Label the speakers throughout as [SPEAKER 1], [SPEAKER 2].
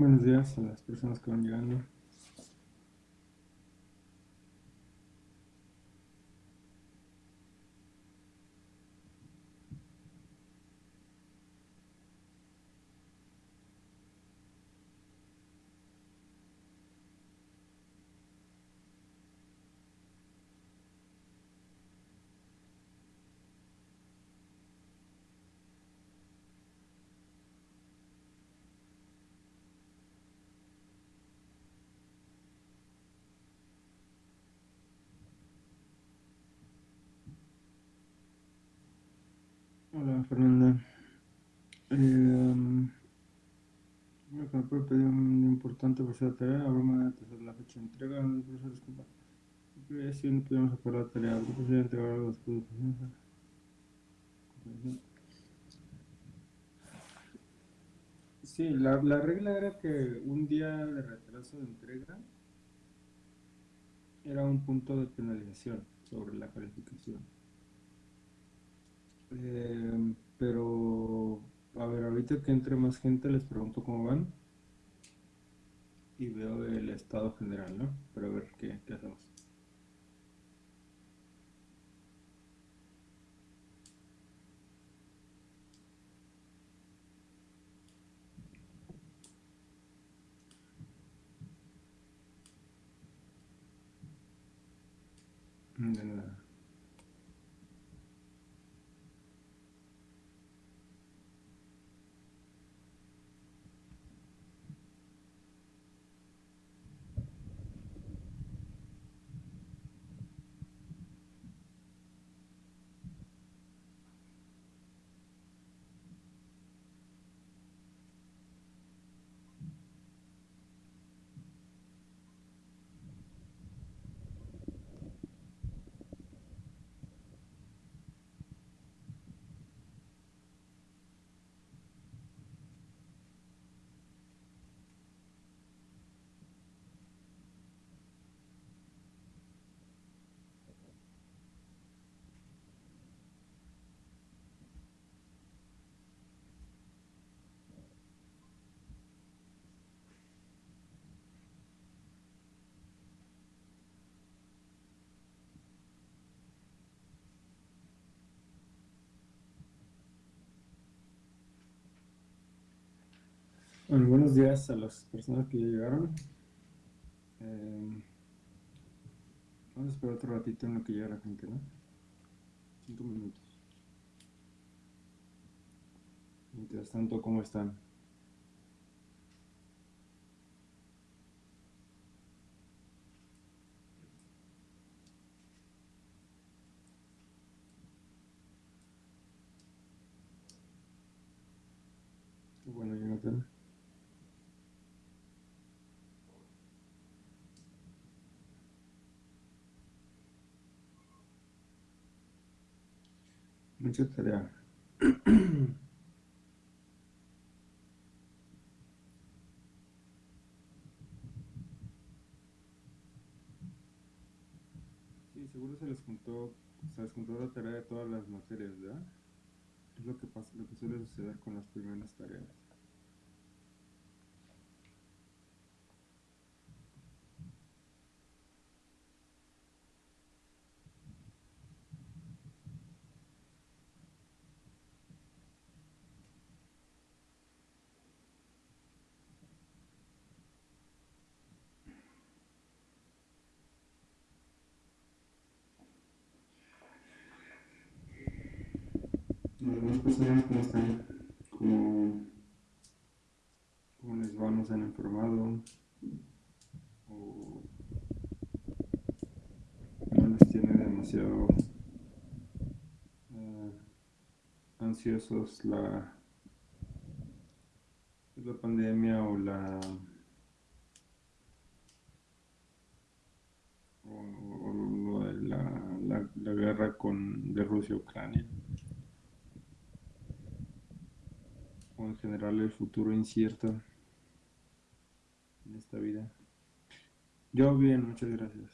[SPEAKER 1] Buenos días a las personas que van llegando. Hola Fernanda. Eh, um, me puede pedir un importante por ser tarea, broma de la fecha de entrega, el profesor disculpa. Si no pudimos hacer la tarea, el profesor entregar algo después de Sí, la, la regla era que un día de retraso de entrega era un punto de penalización sobre la calificación. Eh, pero, a ver, ahorita que entre más gente les pregunto cómo van y veo el estado general, ¿no? Pero a ver qué, qué hacemos. De nada. Bueno, buenos días a las personas que ya llegaron. Eh, vamos a esperar otro ratito en lo que llega la gente, ¿no? Cinco minutos. Mientras tanto, ¿cómo están? Bueno, Jonathan. Tarea. Sí, seguro se les juntó, se les juntó la tarea de todas las materias, ¿verdad? Es lo que pasa, lo que suele suceder con las primeras tareas. cómo están, cómo, cómo les va, nos han informado o no les tiene demasiado eh, ansiosos la, la pandemia o la o, o la, la, la guerra con de Rusia Ucrania. En general el futuro incierto en esta vida. Yo bien, muchas gracias.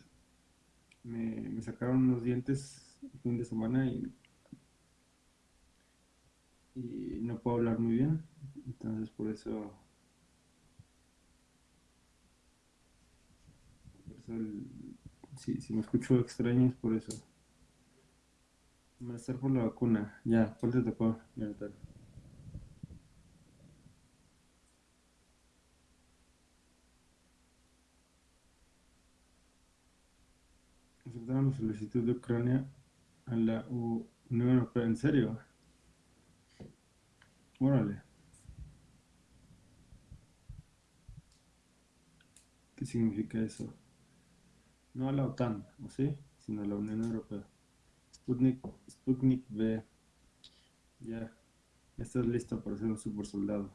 [SPEAKER 1] Me, sacaron unos dientes el fin de semana y, y no puedo hablar muy bien. Entonces por eso, por eso el- si, si me escucho extraño es por eso. Me estar por la vacuna. Ya, ¿cuál te tocó? Aceptaron solicitud de Ucrania a la Unión Europea. ¿En serio? Órale. ¿Qué significa eso? No a la OTAN, ¿o sí? Sino a la Unión Europea. Sputnik, Sputnik. Ya. Ya estás listo para ser un super soldado.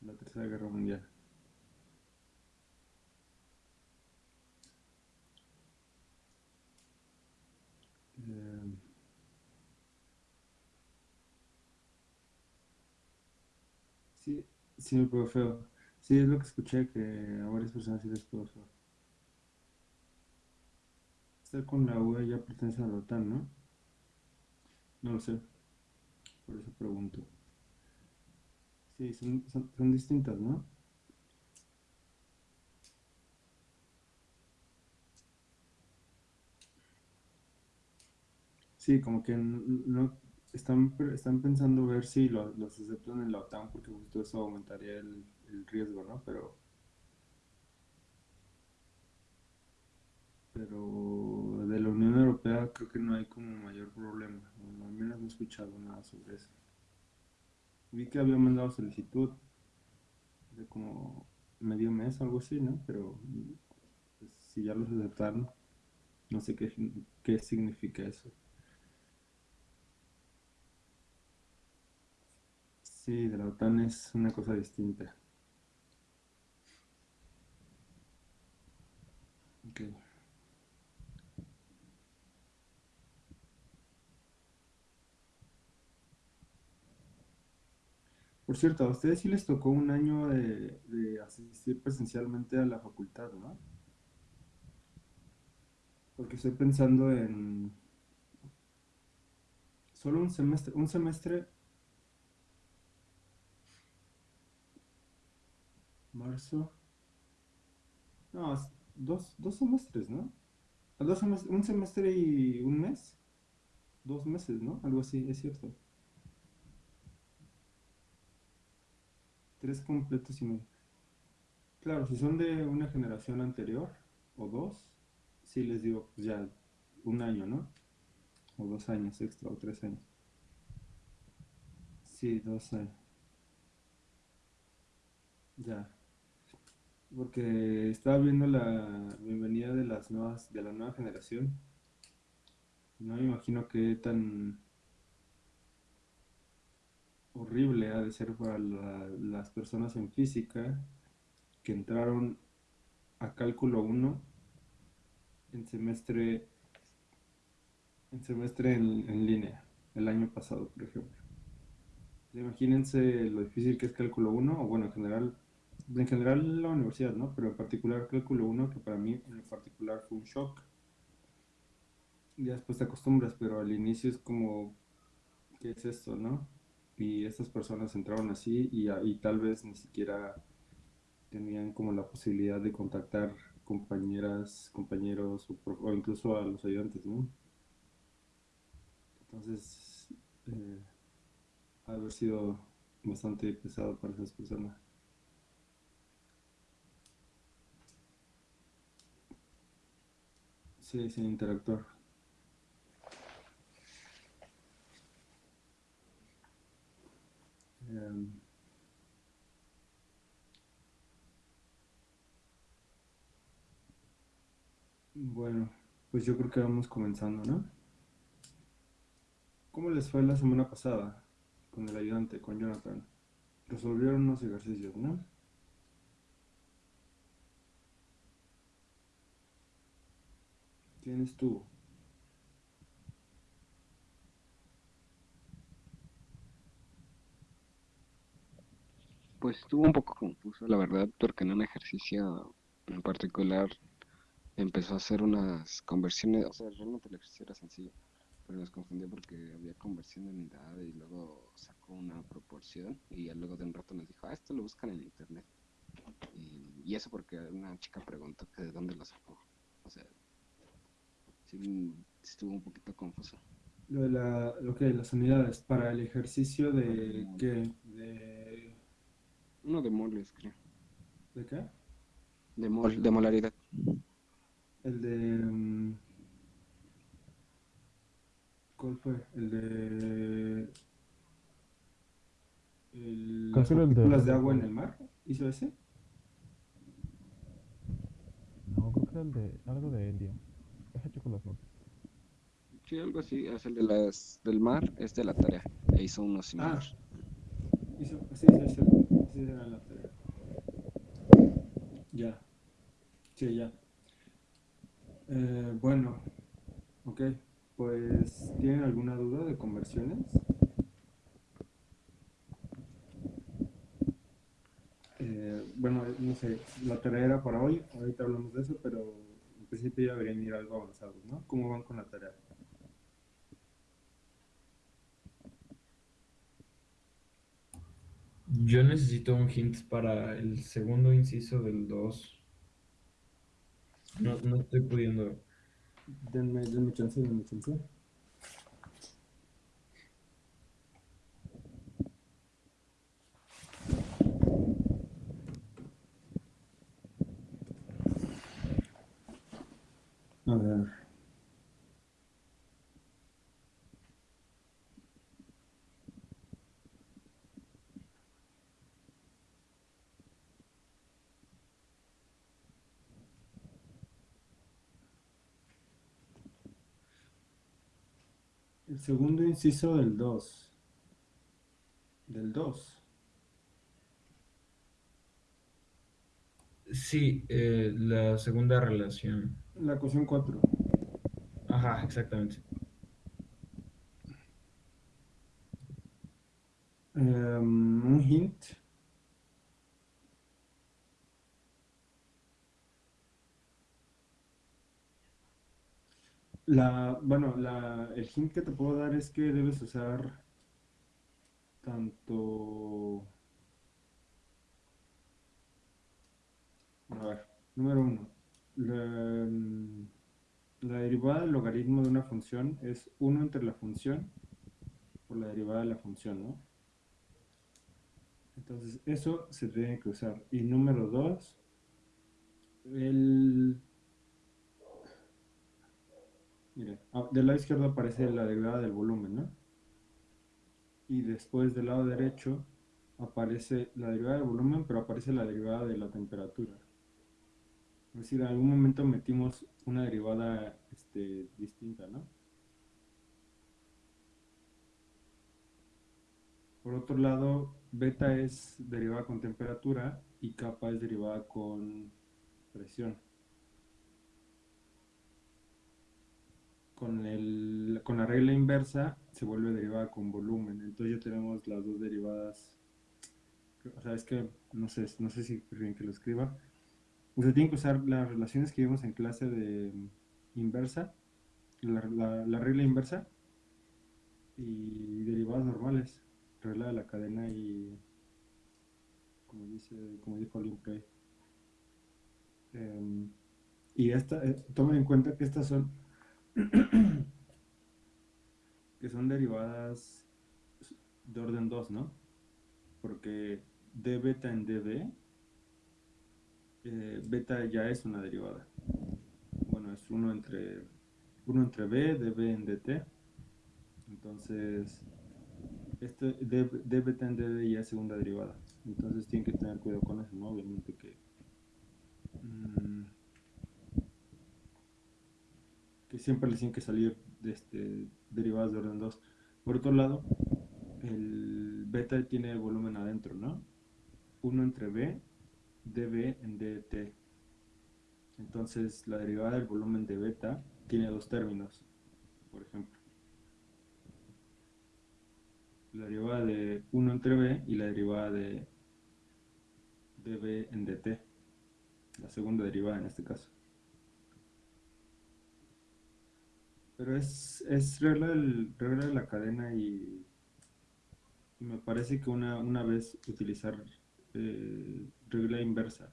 [SPEAKER 1] La Tercera Guerra Mundial. Eh, sí, me pegó feo. Sí, es lo que escuché que a varias personas sí les pegó feo. Estar con la UE ya pertenece a la OTAN, ¿no? No lo sé, por eso pregunto. Sí, son, son, son distintas, ¿no? Sí, como que no están, están pensando ver si lo- los aceptan en la OTAN porque justo eso aumentaría el, el riesgo, ¿no? Pero, pero de la Unión Europea creo que no hay como mayor problema. Bueno, al menos no he escuchado nada sobre eso. Vi que había mandado solicitud de como medio mes algo así, ¿no? Pero pues, si ya los aceptaron, no sé qué, qué significa eso. Sí, de la OTAN es una cosa distinta. Ok. Por cierto, a ustedes sí les tocó un año de, de asistir presencialmente a la facultad, ¿no? Porque estoy pensando en solo un semestre, un semestre, marzo, no, dos, dos semestres, ¿no? Ah, Dos un semestre y un mes, dos meses, ¿no? Algo así, es cierto. Tres completos y medio. Claro, si son de una generación anterior o dos, sí les digo, pues ya un año, ¿no? O dos años extra o tres años. Sí, dos años. Ya. Porque estaba viendo la bienvenida de las nuevas, de la nueva generación. No me imagino qué tan horrible ha de ser para la- las personas en física que entraron a cálculo uno en semestre, en semestre en, en línea, el año pasado, por ejemplo. Imagínense lo difícil que es cálculo uno o bueno, en general, en general la universidad, ¿no? Pero en particular cálculo uno que para mí en particular fue un shock. Ya después te acostumbras, pero al inicio es como, ¿qué es esto, no? Y estas personas entraron así y, a- y tal vez ni siquiera tenían como la posibilidad de contactar compañeras, compañeros o, o incluso a los ayudantes, ¿no? Entonces, eh, ha haber sido bastante pesado para esas personas. Sí, sin interactuar. Em, bueno, pues yo creo que vamos comenzando, ¿no? ¿Cómo les fue la semana pasada con el ayudante, con Jonathan? Resolvieron unos ejercicios, ¿no? ¿Quién estuvo?
[SPEAKER 2] Pues estuvo un poco confuso, la verdad, porque en un ejercicio en particular empezó a hacer unas conversiones, o sea, realmente el ejercicio era sencillo, pero nos confundió porque había conversión de unidad y luego sacó una proporción y luego de un rato nos dijo, ah, esto lo buscan en internet. Y, y eso porque una chica preguntó que de dónde lo sacó. O sea, sí, estuvo un poquito confuso.
[SPEAKER 1] Lo de la, lo que las unidades para el ejercicio de qué, de,
[SPEAKER 2] Uno de moles, creo.
[SPEAKER 1] ¿de qué?
[SPEAKER 2] De mol, de molaridad.
[SPEAKER 1] El de mm, ¿cuál fue? El de el- las
[SPEAKER 3] el de-
[SPEAKER 1] partículas de agua en el mar. ¿Hizo ese?
[SPEAKER 3] No, creo que era el de algo de helio. Hecho con las.
[SPEAKER 2] Sí, algo así, es el de las, del mar, es de la tarea. E hizo uno
[SPEAKER 1] Ah,
[SPEAKER 2] similar.
[SPEAKER 1] hizo, sí, sí, sí, sí, era la tarea. Ya, sí, ya. Eh, bueno, ok, pues ¿tienen alguna duda de conversiones? Eh, bueno, no sé, la tarea era para hoy, ahorita hablamos de eso, pero en principio ya deberían ir algo avanzados, ¿no? ¿Cómo van con la tarea?
[SPEAKER 4] Yo necesito un hint para el segundo inciso del 2. No, no estoy pudiendo.
[SPEAKER 1] Denme, denme chance, denme chance. El segundo inciso del 2. Del 2.
[SPEAKER 4] Sí, eh, la segunda relación.
[SPEAKER 1] La ecuación 4.
[SPEAKER 4] Ajá, exactamente.
[SPEAKER 1] un hint. La, bueno, la, el hint que te puedo dar es que debes usar tanto... A ver, número uno. La, derivada del logaritmo de una función es 1 entre la función por la derivada de la función, ¿no? Entonces, eso se tiene que usar. Y número dos, el... Mire, ah, del lado izquierdo aparece la derivada del volumen, ¿no? Y después del lado derecho aparece la derivada del volumen, pero aparece la derivada de la temperatura. Es decir, en algún momento metimos una derivada este, distinta, ¿no? Por otro lado, beta es derivada con temperatura y kappa es derivada con presión. Con, el, con la regla inversa se vuelve derivada con volumen. Entonces ya tenemos las dos derivadas. O sea, es que no sé, no sé si prefieren que lo escriba. Usted tiene que usar las relaciones que vimos en clase de inversa, la, la- la regla inversa y derivadas normales, regla de la cadena y como dice, como dijo Limpre. Em, y esta, eh, tomen en cuenta que estas son que son derivadas de orden 2, ¿no? Porque d beta en db eh, beta ya es una derivada. Bueno, es 1 entre, 1 entre b, db en dt. Entonces, este d, d beta en dd ya es segunda derivada. Entonces tienen que tener cuidado con eso, ¿no? Obviamente que, mm, que siempre les tienen que salir de este, derivadas de orden 2. Por otro lado, el beta tiene volumen adentro, ¿no? 1 entre b, db en dt. Entonces, la derivada del volumen de beta tiene dos términos, por ejemplo. La derivada de 1 entre b y la derivada de db en dt. La segunda derivada en este caso. Pero es, es regla, regla de la cadena y, y me parece que una, una vez utilizar eh, regla inversa.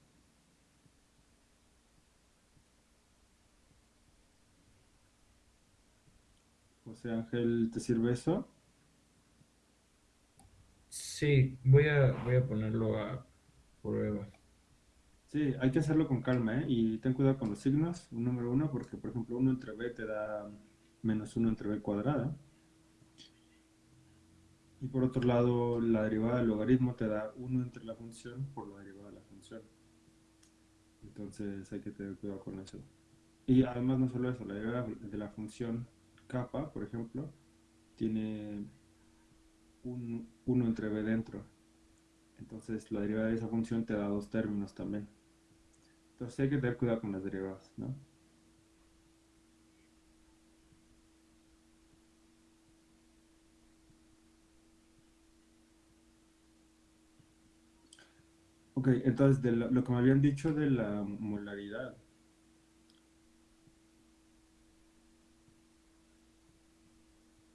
[SPEAKER 1] José Ángel, ¿te sirve eso?
[SPEAKER 4] Sí, voy a, voy a ponerlo a prueba.
[SPEAKER 1] Sí, hay que hacerlo con calma, ¿eh? Y ten cuidado con los signos, un número uno, porque por ejemplo 1 entre b te da menos 1 entre b cuadrada. Y por otro lado, la derivada del logaritmo te da 1 entre la función por la derivada Entonces hay que tener cuidado con eso. Y además no solo eso, la derivada de la función kappa, por ejemplo, tiene un 1 entre b dentro. Entonces la derivada de esa función te da dos términos también. Entonces hay que tener cuidado con las derivadas, ¿no? Ok, entonces de lo, que me habían dicho de la molaridad.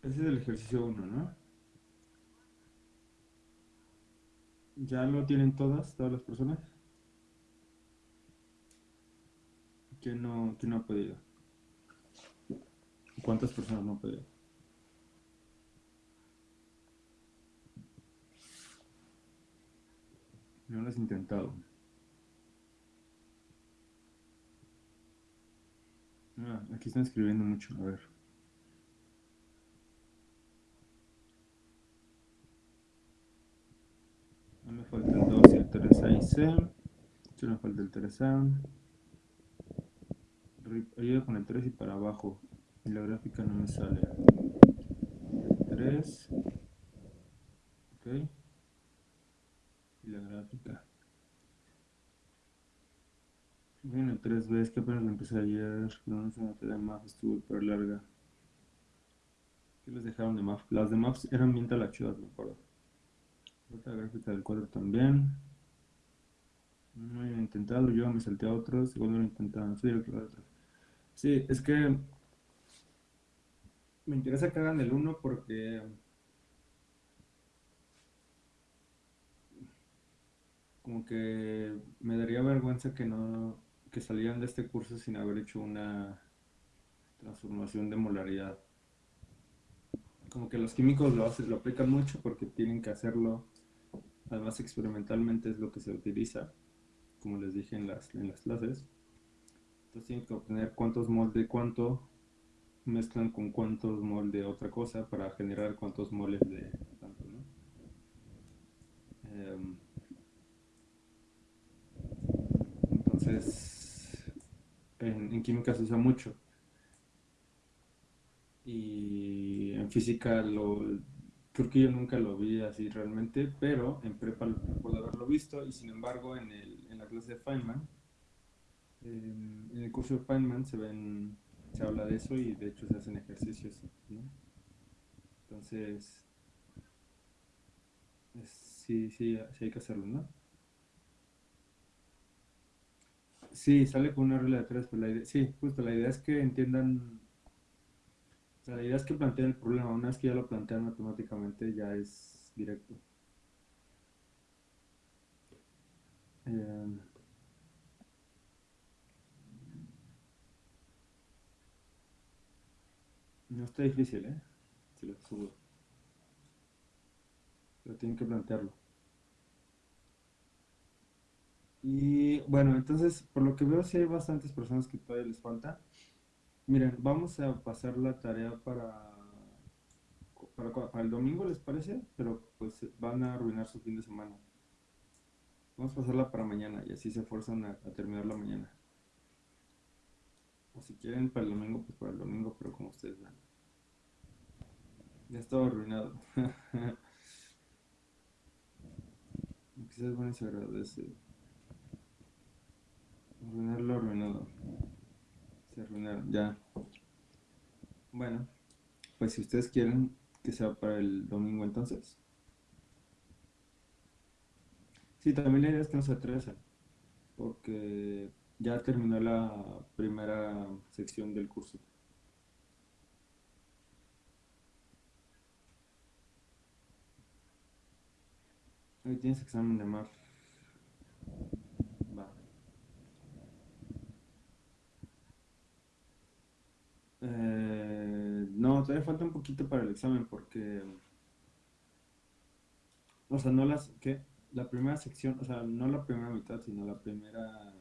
[SPEAKER 1] Ese es el ejercicio 1, ¿no? ¿Ya lo tienen todas, todas las personas? ¿Quién no, quién no ha podido? ¿Cuántas personas no han podido? No lo has intentado. Ah, aquí están escribiendo mucho, a ver. No me falta el 2 y el 3 ahí C. Sí me falta el 3A. Ayuda con el 3 y para abajo. Y la gráfica no me sale. El 3. Ok. Y la gráfica. Bueno, el 3B es que apenas lo empecé ayer. No, una tarea de MAF estuvo súper larga. ¿Qué les dejaron de MAF? Las de MAF eran bien talachudas, me acuerdo. Otra gráfica del cuadro también. No he intentado, yo me salté a otros, igual no lo intentaban. Soy. Sí, es que me interesa que hagan el 1 porque como que me daría vergüenza que no que salieran de este curso sin haber hecho una transformación de molaridad. Como que los químicos lo hacen, lo aplican mucho porque tienen que hacerlo. Además, experimentalmente es lo que se utiliza, como les dije en las, en las clases. Entonces tienen que obtener cuántos moles de cuánto mezclan con cuántos moles de otra cosa para generar cuántos moles de tanto, ¿no? Em, entonces, en, química se usa mucho. Y en física lo, creo que yo nunca lo vi así realmente, pero en prepa lo recuerdo haberlo visto y sin embargo en, el, en la clase de Feynman, en, el curso de Feynman se ven, se habla de eso y de hecho se hacen ejercicios. Entonces, es- sí, sí, sí hay que hacerlo, ¿no? Sí, sale con una regla de tres, pero la idea, sí, justo la idea es que entiendan, o sea, la idea es que planteen el problema, una vez que ya lo plantean matemáticamente ya es directo. Em, no está difícil, ¿eh? Se lo aseguro. Pero tienen que plantearlo. Y bueno, entonces, por lo que veo, sí hay bastantes personas que todavía les falta. Miren, vamos a pasar la tarea para, para, el domingo, ¿les parece? Pero pues van a arruinar su fin de semana. Vamos a pasarla para mañana y así se esfuerzan a, a terminar la mañana. O si quieren para el domingo, pues para el domingo, pero como ustedes vean. Ya estaba arruinado. Quizás bueno se agradece. Arruinar lo arruinado. Se arruinaron, ya. Bueno, pues si ustedes quieren que sea para el domingo entonces. Sí, también la idea es que no se atrasen, porque ya terminó la primera sección del curso. Hoy tienes examen de mar. Va. Eh, no, todavía falta un poquito para el examen porque... O sea, no las... ¿Qué? La primera sección, o sea, no la primera mitad, sino la primera...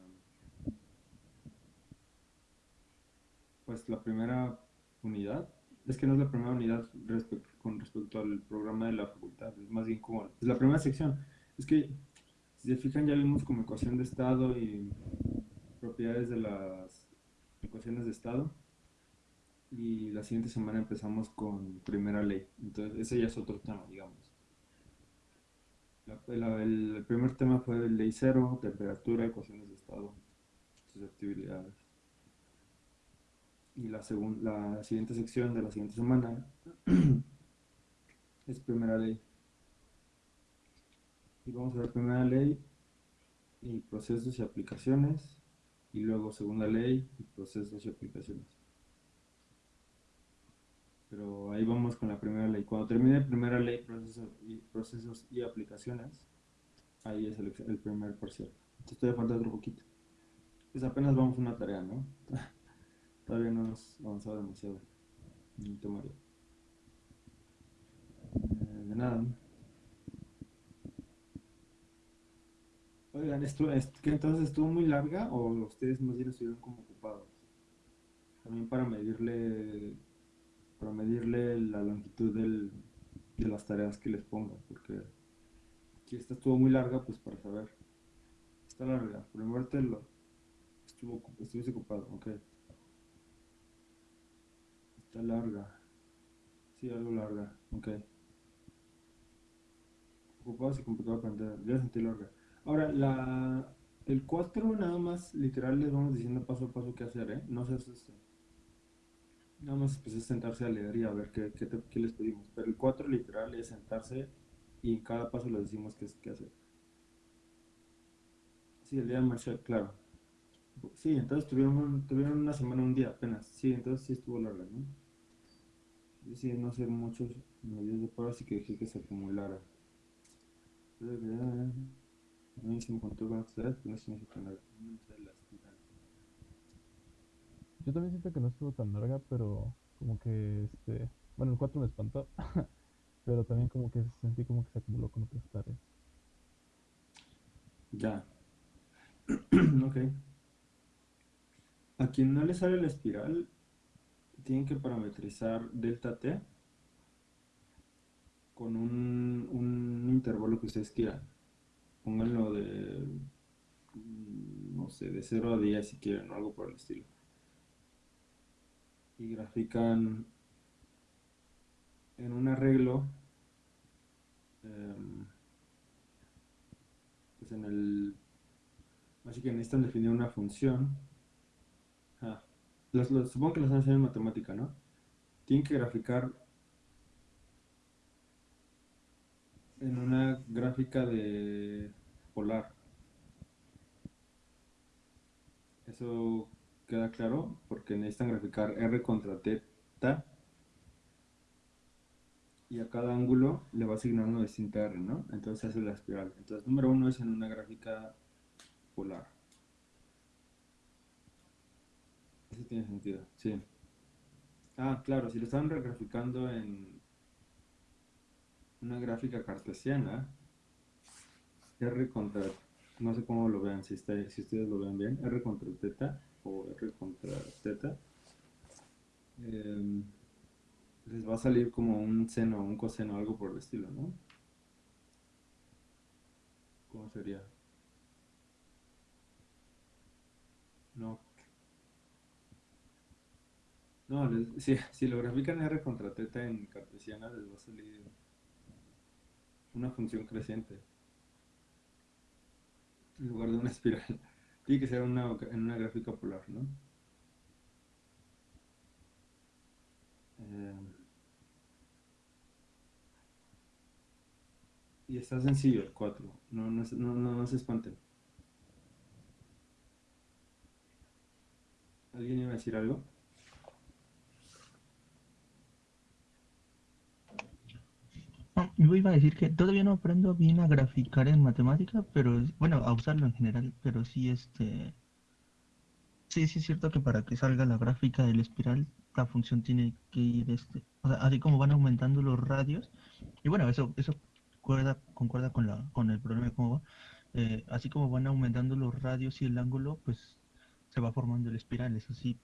[SPEAKER 1] Pues la primera unidad. Es que no es la primera unidad con respecto al programa de la facultad, es más bien como... Es la primera sección. Es que, si se fijan, ya vimos como ecuación de estado y propiedades de las ecuaciones de estado. Y la siguiente semana empezamos con primera ley. Entonces, ese ya es otro tema, digamos. El primer tema fue ley cero, temperatura, ecuaciones de estado, susceptibilidades. Y la, segun- la siguiente sección de la siguiente semana es primera ley. Y vamos a ver primera ley y procesos y aplicaciones. Y luego segunda ley y procesos y aplicaciones. Pero ahí vamos con la primera ley. Cuando termine primera ley, procesos y, procesos y aplicaciones, ahí es el, el primer parcial. Entonces todavía falta otro poquito. Pues apenas vamos a una tarea, ¿no? Todavía no hemos avanzado demasiado en el temario. Eh, de nada. Oigan, esto, es, ¿qué entonces estuvo muy larga o ustedes más bien estuvieron como ocupados? También para medirle, para medirle la longitud del, de las tareas que les ponga, porque si esta estuvo muy larga, pues para saber. Está larga, primero te estuvo, estuviste ocupado, ok. Está larga. Sí, algo larga, ok. Ocupados y complicado para entender. Ya sentí larga. Ahora, la, el 4 nada más, literal, les vamos diciendo paso a paso qué hacer, ¿eh? No se asusten. Nada más pues, es sentarse a leer y a ver qué, qué, te- qué les pedimos. Pero el 4 literal es sentarse y en cada paso les decimos qué, qué hacer. Sí, el día de Marshall, claro. Sí, entonces tuvieron, tuvieron una semana, un día apenas. Sí, entonces sí estuvo larga, ¿no? Decidí no hacer muchos medios de prueba, así que dejé que se acumulara. A mí se me contó con pero no significa nada. No sé, la espiral.
[SPEAKER 3] Yo también siento que no estuvo tan larga, pero como que este. Bueno, el 4 me espantó, pero también como que sentí como que se acumuló con otras tareas.
[SPEAKER 1] Ya. ok. A quien no le sale la espiral, tienen que parametrizar delta t con un, un intervalo que ustedes quieran. Pónganlo de, mm, no sé, de 0 a 10 si quieren, o algo por el estilo. Y grafican en un arreglo, em, pues en el, así que necesitan definir una función. Ah, los- los- supongo que los enseñado en matemática, ¿no? Tienen que graficar en una gráfica de polar. Eso queda claro porque necesitan graficar r contra teta y a cada ángulo le va a asignar una distinta r, ¿no? Entonces hace la espiral. Entonces, número uno es en una gráfica polar. Eso tiene sentido, sí. Ah, claro, si lo están regraficando en una gráfica cartesiana, R contra, no sé cómo lo vean, si, está, si ustedes lo ven bien, R contra teta o R contra teta, em, les va a salir como un seno, un coseno, algo por el estilo, ¿no? ¿Cómo sería? No. No, si, si lo grafican R contra teta en cartesiana, les va a salir una función creciente en lugar de una espiral. Tiene que ser una, en una gráfica polar, ¿no? Eh, y está sencillo el 4. No, no, no, no se espanten. ¿Alguien iba a decir algo?
[SPEAKER 5] No, yo iba a decir que todavía no aprendo bien a graficar en matemática, pero bueno, a usarlo en general, pero sí este sí, sí es cierto que para que salga la gráfica del espiral, la función tiene que ir este, o sea, así como van aumentando los radios, y bueno, eso, eso concuerda, concuerda con la, con el problema de cómo va, eh, así como van aumentando los radios y el ángulo, pues se va formando el espiral, eso sí,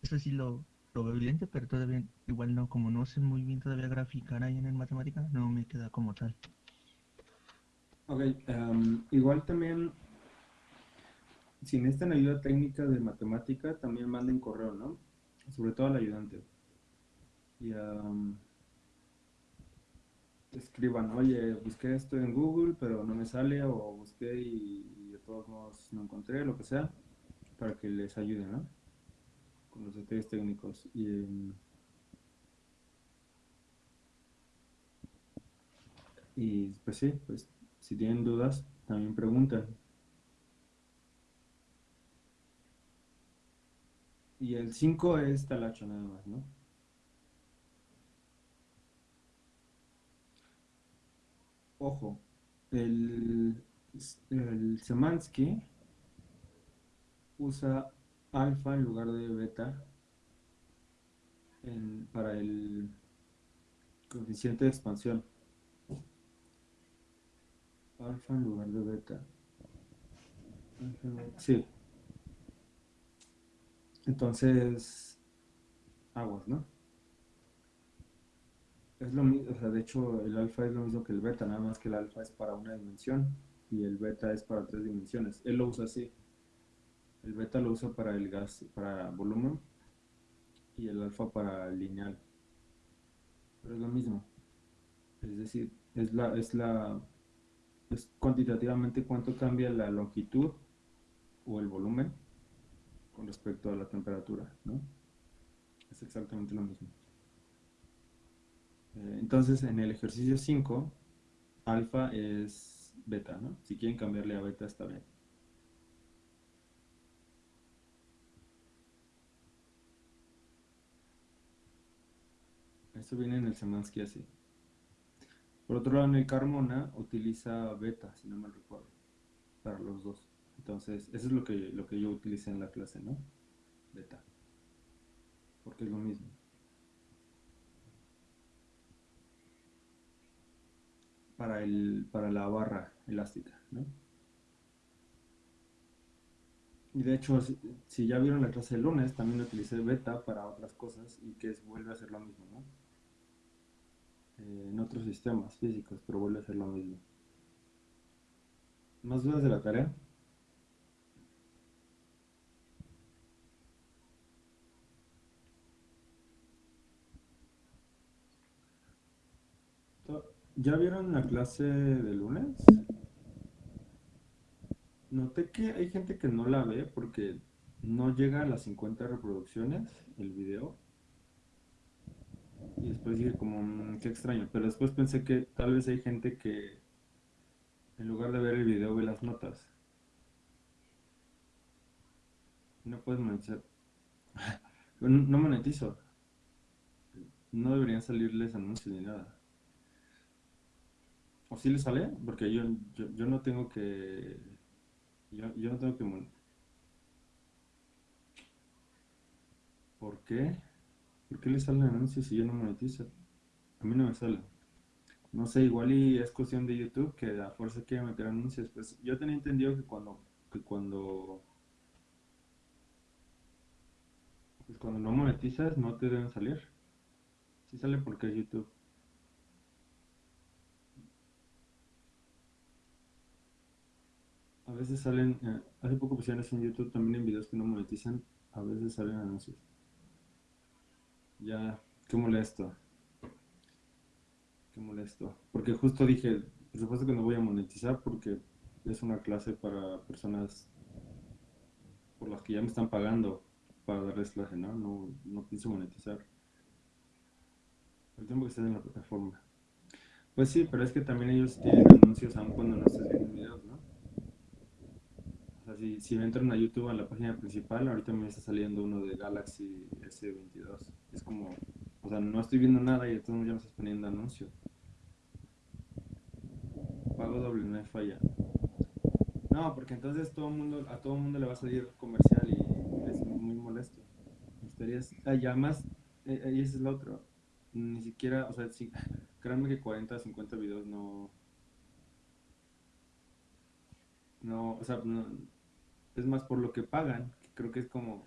[SPEAKER 5] eso sí lo, evidente, pero todavía igual no, como no sé muy bien todavía graficar ahí en el matemática, no me queda como tal.
[SPEAKER 1] Ok, em, igual también, si necesitan ayuda técnica de matemática, también manden correo, ¿no? Sobre todo al ayudante. Y em, escriban, oye, busqué esto en Google, pero no me sale, o busqué y, y de todos modos no encontré, lo que sea, para que les ayuden, ¿no? Con los detalles técnicos. Y, em, y pues sí, pues si tienen dudas, también preguntan. Y el 5 es talacho nada más, ¿no? Ojo, el, el Semansky usa alfa en lugar de beta para el coeficiente de expansión. Alfa en lugar de beta. Sí. Entonces, aguas, ¿no? Es lo mismo, o sea, de hecho el alfa es lo mismo que el beta, nada más que el alfa es para una dimensión y el beta es para tres dimensiones. Él lo usa así. El beta lo usa para el gas, para volumen y el alfa para lineal. Pero es lo mismo. Es decir, es la, es la, es cuantitativamente cuánto cambia la longitud o el volumen con respecto a la temperatura, ¿no? Es exactamente lo mismo. Eh, entonces, en el ejercicio 5, alfa es beta, ¿no? Si quieren cambiarle a beta, está bien. Esto viene en el Semansky así. Por otro lado, en el Carmona utiliza beta, si no mal recuerdo, para los dos. Entonces, eso es lo que, lo que yo utilicé en la clase, ¿no? Beta. Porque es lo mismo. Para, el, para la barra elástica, ¿no? Y de hecho, si, ya vieron la clase del lunes, también utilicé beta para otras cosas y que es, vuelve a ser lo mismo, ¿no? Eh, en otros sistemas físicos, pero vuelve a ser lo mismo. ¿Más dudas de la tarea? ¿Ya vieron la clase de lunes? Noté que hay gente que no la ve porque no llega a las 50 reproducciones el video. Y después dije como, "Mm, qué extraño. Pero después pensé que tal vez hay gente que en lugar de ver el video ve las notas. No puedes monetizar. No monetizo. No deberían salirles anuncios ni nada. ¿O sí les sale? Porque yo, yo, yo no tengo que... Yo, yo no tengo que... mon- ¿Por qué? ¿Por qué les salen anuncios si yo no monetizo? A mí no me sale. No sé, igual y es cuestión de YouTube que a fuerza quiere meter anuncios. Pues yo tenía entendido que cuando, que cuando, pues cuando no monetizas no te deben salir. Sí sale porque es YouTube. A veces salen, eh, hace poco pusieron eso en YouTube también en videos que no monetizan, a veces salen anuncios. Ya, qué molesto. Qué molesto. Porque justo dije, por supuesto que no voy a monetizar porque es una clase para personas por las que ya me están pagando para darles clase, ¿no? No, no pienso monetizar. El tiempo que estés en la plataforma. Pues sí, pero es que también ellos tienen anuncios aun cuando no estés viendo. O sea, si, si entran a YouTube a la página principal, ahorita me está saliendo uno de Galaxy S22. Es como, o sea, no estoy viendo nada y entonces ya me estás poniendo anuncio. Pago doble, no hay falla. No, porque entonces todo mundo, a todo mundo le va a salir comercial y es muy molesto. Estarías, y además, eh, eh, y ese es el otro. Ni siquiera, o sea, sí, créanme que 40, 50 videos no. No, o sea, no, es más por lo que pagan, que creo que es como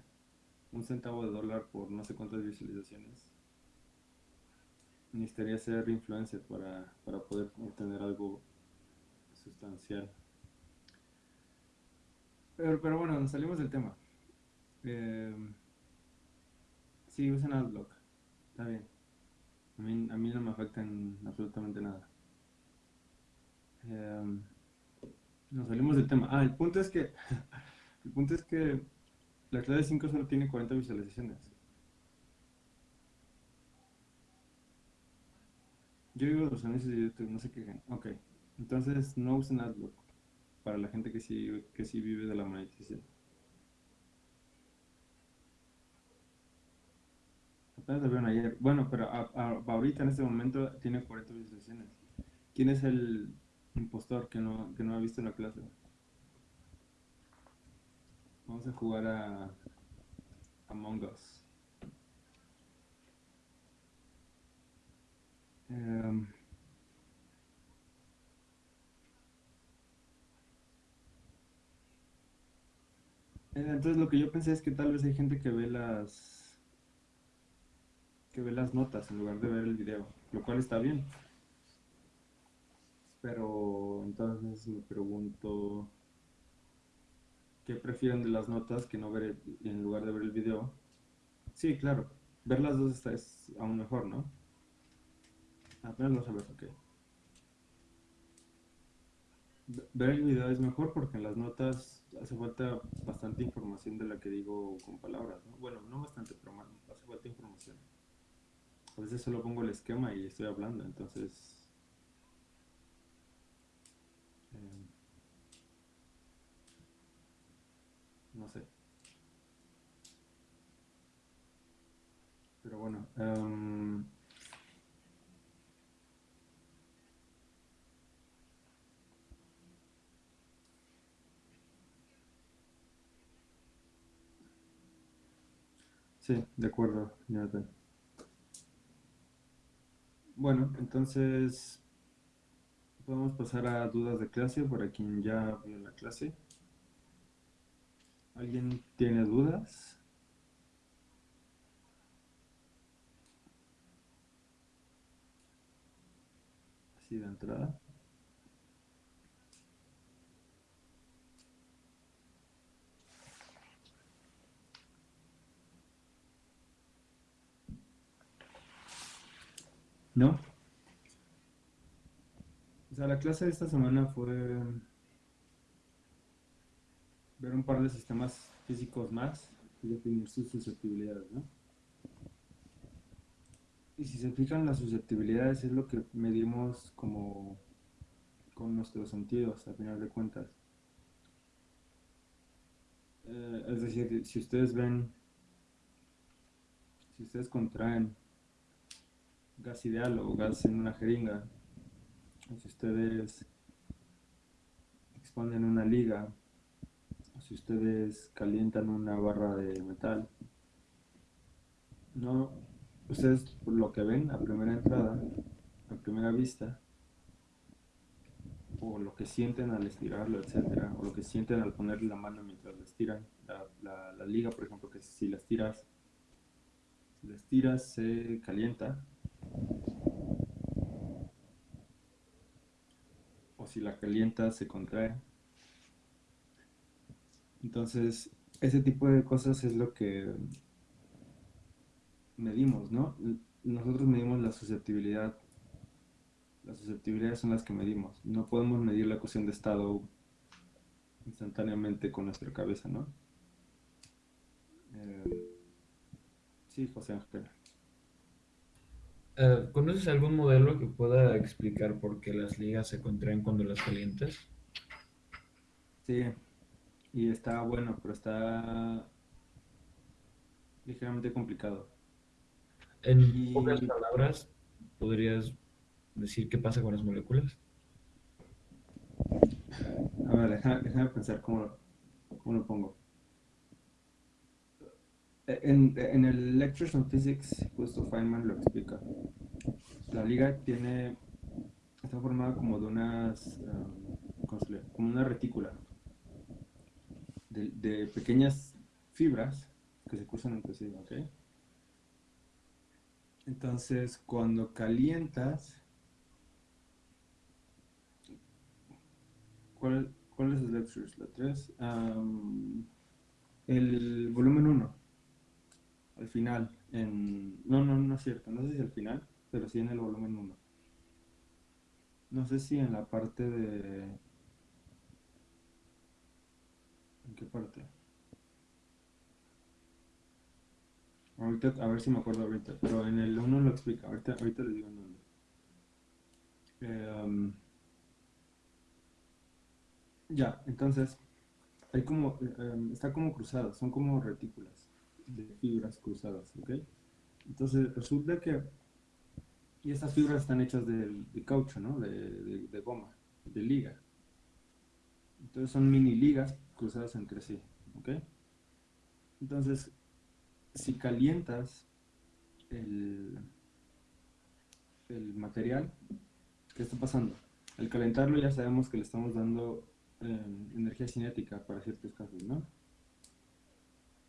[SPEAKER 1] un centavo de dólar por no sé cuántas visualizaciones. Necesitaría ser influencer para, para poder obtener algo sustancial. Pero, pero bueno, nos salimos del tema. Eh, sí, usen Adblock. Está bien. A mí, a mí no me afecta en absolutamente nada. Eh, nos salimos del tema. Ah, el punto es que el punto es que la clase 5 solo tiene 40 visualizaciones. Yo digo los anuncios de YouTube, no sé qué. Ok, entonces no usen Adblock para la gente que sí, que sí vive de la monetización. Apenas lo vieron ayer. Bueno, pero a- ahorita en este momento tiene 40 visualizaciones. ¿Quién es el impostor que no, que no ha visto la clase? Vamos a jugar a Among Us. Em, eh, entonces lo que yo pensé es que tal vez hay gente que ve las que ve las notas en lugar de ver el video, lo cual está bien. Pero entonces me pregunto prefieren de las notas que no ver el- en lugar de ver el video. Sí, claro, ver las dos está, es aún mejor, ¿no? Apenas lo sabes, ok. Ve- Ver el video es mejor porque en las notas hace falta bastante información de la que digo con palabras, ¿no? Bueno, no bastante, pero más, hace falta información. A veces solo pongo el esquema y estoy hablando, entonces... eh, no sé. Pero bueno, em, sí, de acuerdo, Jonathan. Bueno, entonces podemos pasar a dudas de clase para quien ya vio la clase. ¿Alguien tiene dudas? Así de entrada. ¿No? O sea, la clase de esta semana fue ver un par de sistemas físicos más y definir sus susceptibilidades, ¿no? Y si se fijan, las susceptibilidades es lo que medimos como con nuestros sentidos, a final de cuentas. Eh, es decir, si ustedes ven, si ustedes contraen gas ideal o gas en una jeringa, o si ustedes exponen una liga, o si ustedes calientan una barra de metal, no, ustedes por lo que ven a primera entrada, a primera vista, o lo que sienten al estirarlo, etcétera, o lo que sienten al ponerle la mano mientras la estiran, la, la, liga, por ejemplo, que si la estiras, si la estiras se calienta, o si la calienta se contrae. Entonces, ese tipo de cosas es lo que medimos, ¿no? Nosotros medimos la susceptibilidad. Las susceptibilidades son las que medimos. No podemos medir la ecuación de estado instantáneamente con nuestra cabeza, ¿no? Eh, sí, José Ángel.
[SPEAKER 4] Eh, ¿Conoces algún modelo que pueda explicar por qué las ligas se contraen cuando las calientas?
[SPEAKER 1] Sí, y está bueno, pero está ligeramente complicado.
[SPEAKER 4] En pocas palabras, ¿podrías decir qué pasa con las moléculas?
[SPEAKER 1] A ver, déjame, déjame pensar cómo, cómo lo pongo. En, en el Lectures on Physics, justo Feynman lo explica. La liga tiene, está formada como de unas, um. Como una retícula de, de pequeñas fibras que se cruzan entre sí, ¿ok? Entonces, cuando calientas, ¿cuál, cuál es el lectures? La 3. el volumen 1. Al final. En, no, no, no es cierto. No sé si al final, pero sí en el volumen 1. No sé si en la parte de... ¿En qué parte? Ahorita, a ver si me acuerdo ahorita, pero en el 1 lo explica. Ahorita, ahorita les digo en dónde. Um, ya, entonces, hay como, em, está como cruzado, son como retículas de fibras cruzadas, ¿ok? Entonces, resulta que, y estas fibras están hechas de, caucho, ¿no? De, de- de goma, de liga. Entonces son mini ligas cruzadas entre sí, ¿ok? Entonces, si calientas el, material, ¿qué está pasando? Al calentarlo ya sabemos que le estamos dando eh, energía cinética para ciertos casos, ¿no?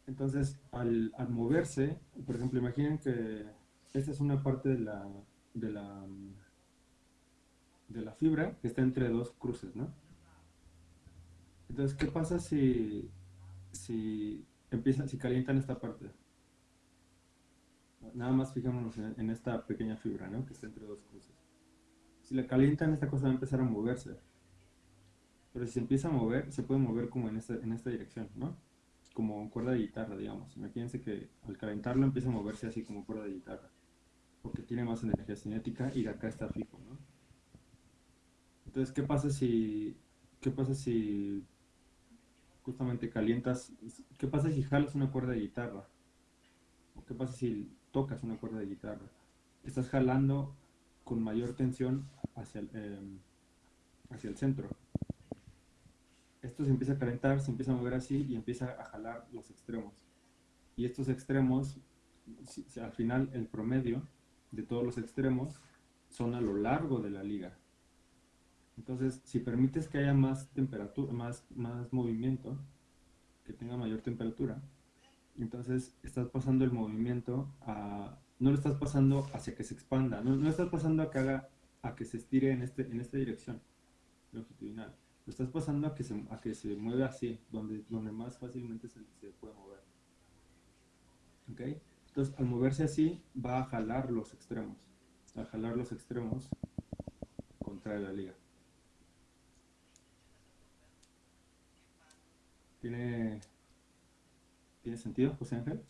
[SPEAKER 1] Entonces, al, al moverse, por ejemplo, imaginen que esta es una parte de la, de la, de la fibra que está entre dos cruces, ¿no? Entonces, ¿qué pasa si, si empiezan, si calientan esta parte? Nada más fijémonos en, en esta pequeña fibra, ¿no? Que está entre dos cruces. Si la calientan, esta cosa va a empezar a moverse. Pero si se empieza a mover, se puede mover como en esta, en esta dirección, ¿no? Como cuerda de guitarra, digamos. Imagínense que al calentarlo empieza a moverse así como cuerda de guitarra. Porque tiene más energía cinética y de acá está fijo, ¿no? Entonces, ¿qué pasa si, qué pasa si justamente calientas, qué pasa si jalas una cuerda de guitarra? ¿O qué pasa si tocas una cuerda de guitarra? Estás jalando con mayor tensión hacia el, em, hacia el centro. Esto se empieza a calentar, se empieza a mover así y empieza a jalar los extremos. Y estos extremos, al final el promedio de todos los extremos son a lo largo de la liga. Entonces, si permites que haya más temperatura, más, más movimiento, que tenga mayor temperatura, entonces estás pasando el movimiento a, no lo estás pasando hacia que se expanda, no, no estás pasando a que haga, a que se estire en, este, en esta dirección longitudinal, lo estás pasando a que se, a que se mueva así, donde, donde más fácilmente se, se puede mover. ¿Ok? Entonces, al moverse así, va a jalar los extremos, a jalar los extremos contra la liga. ¿Tiene, ¿Tiene sentido, José Ángel?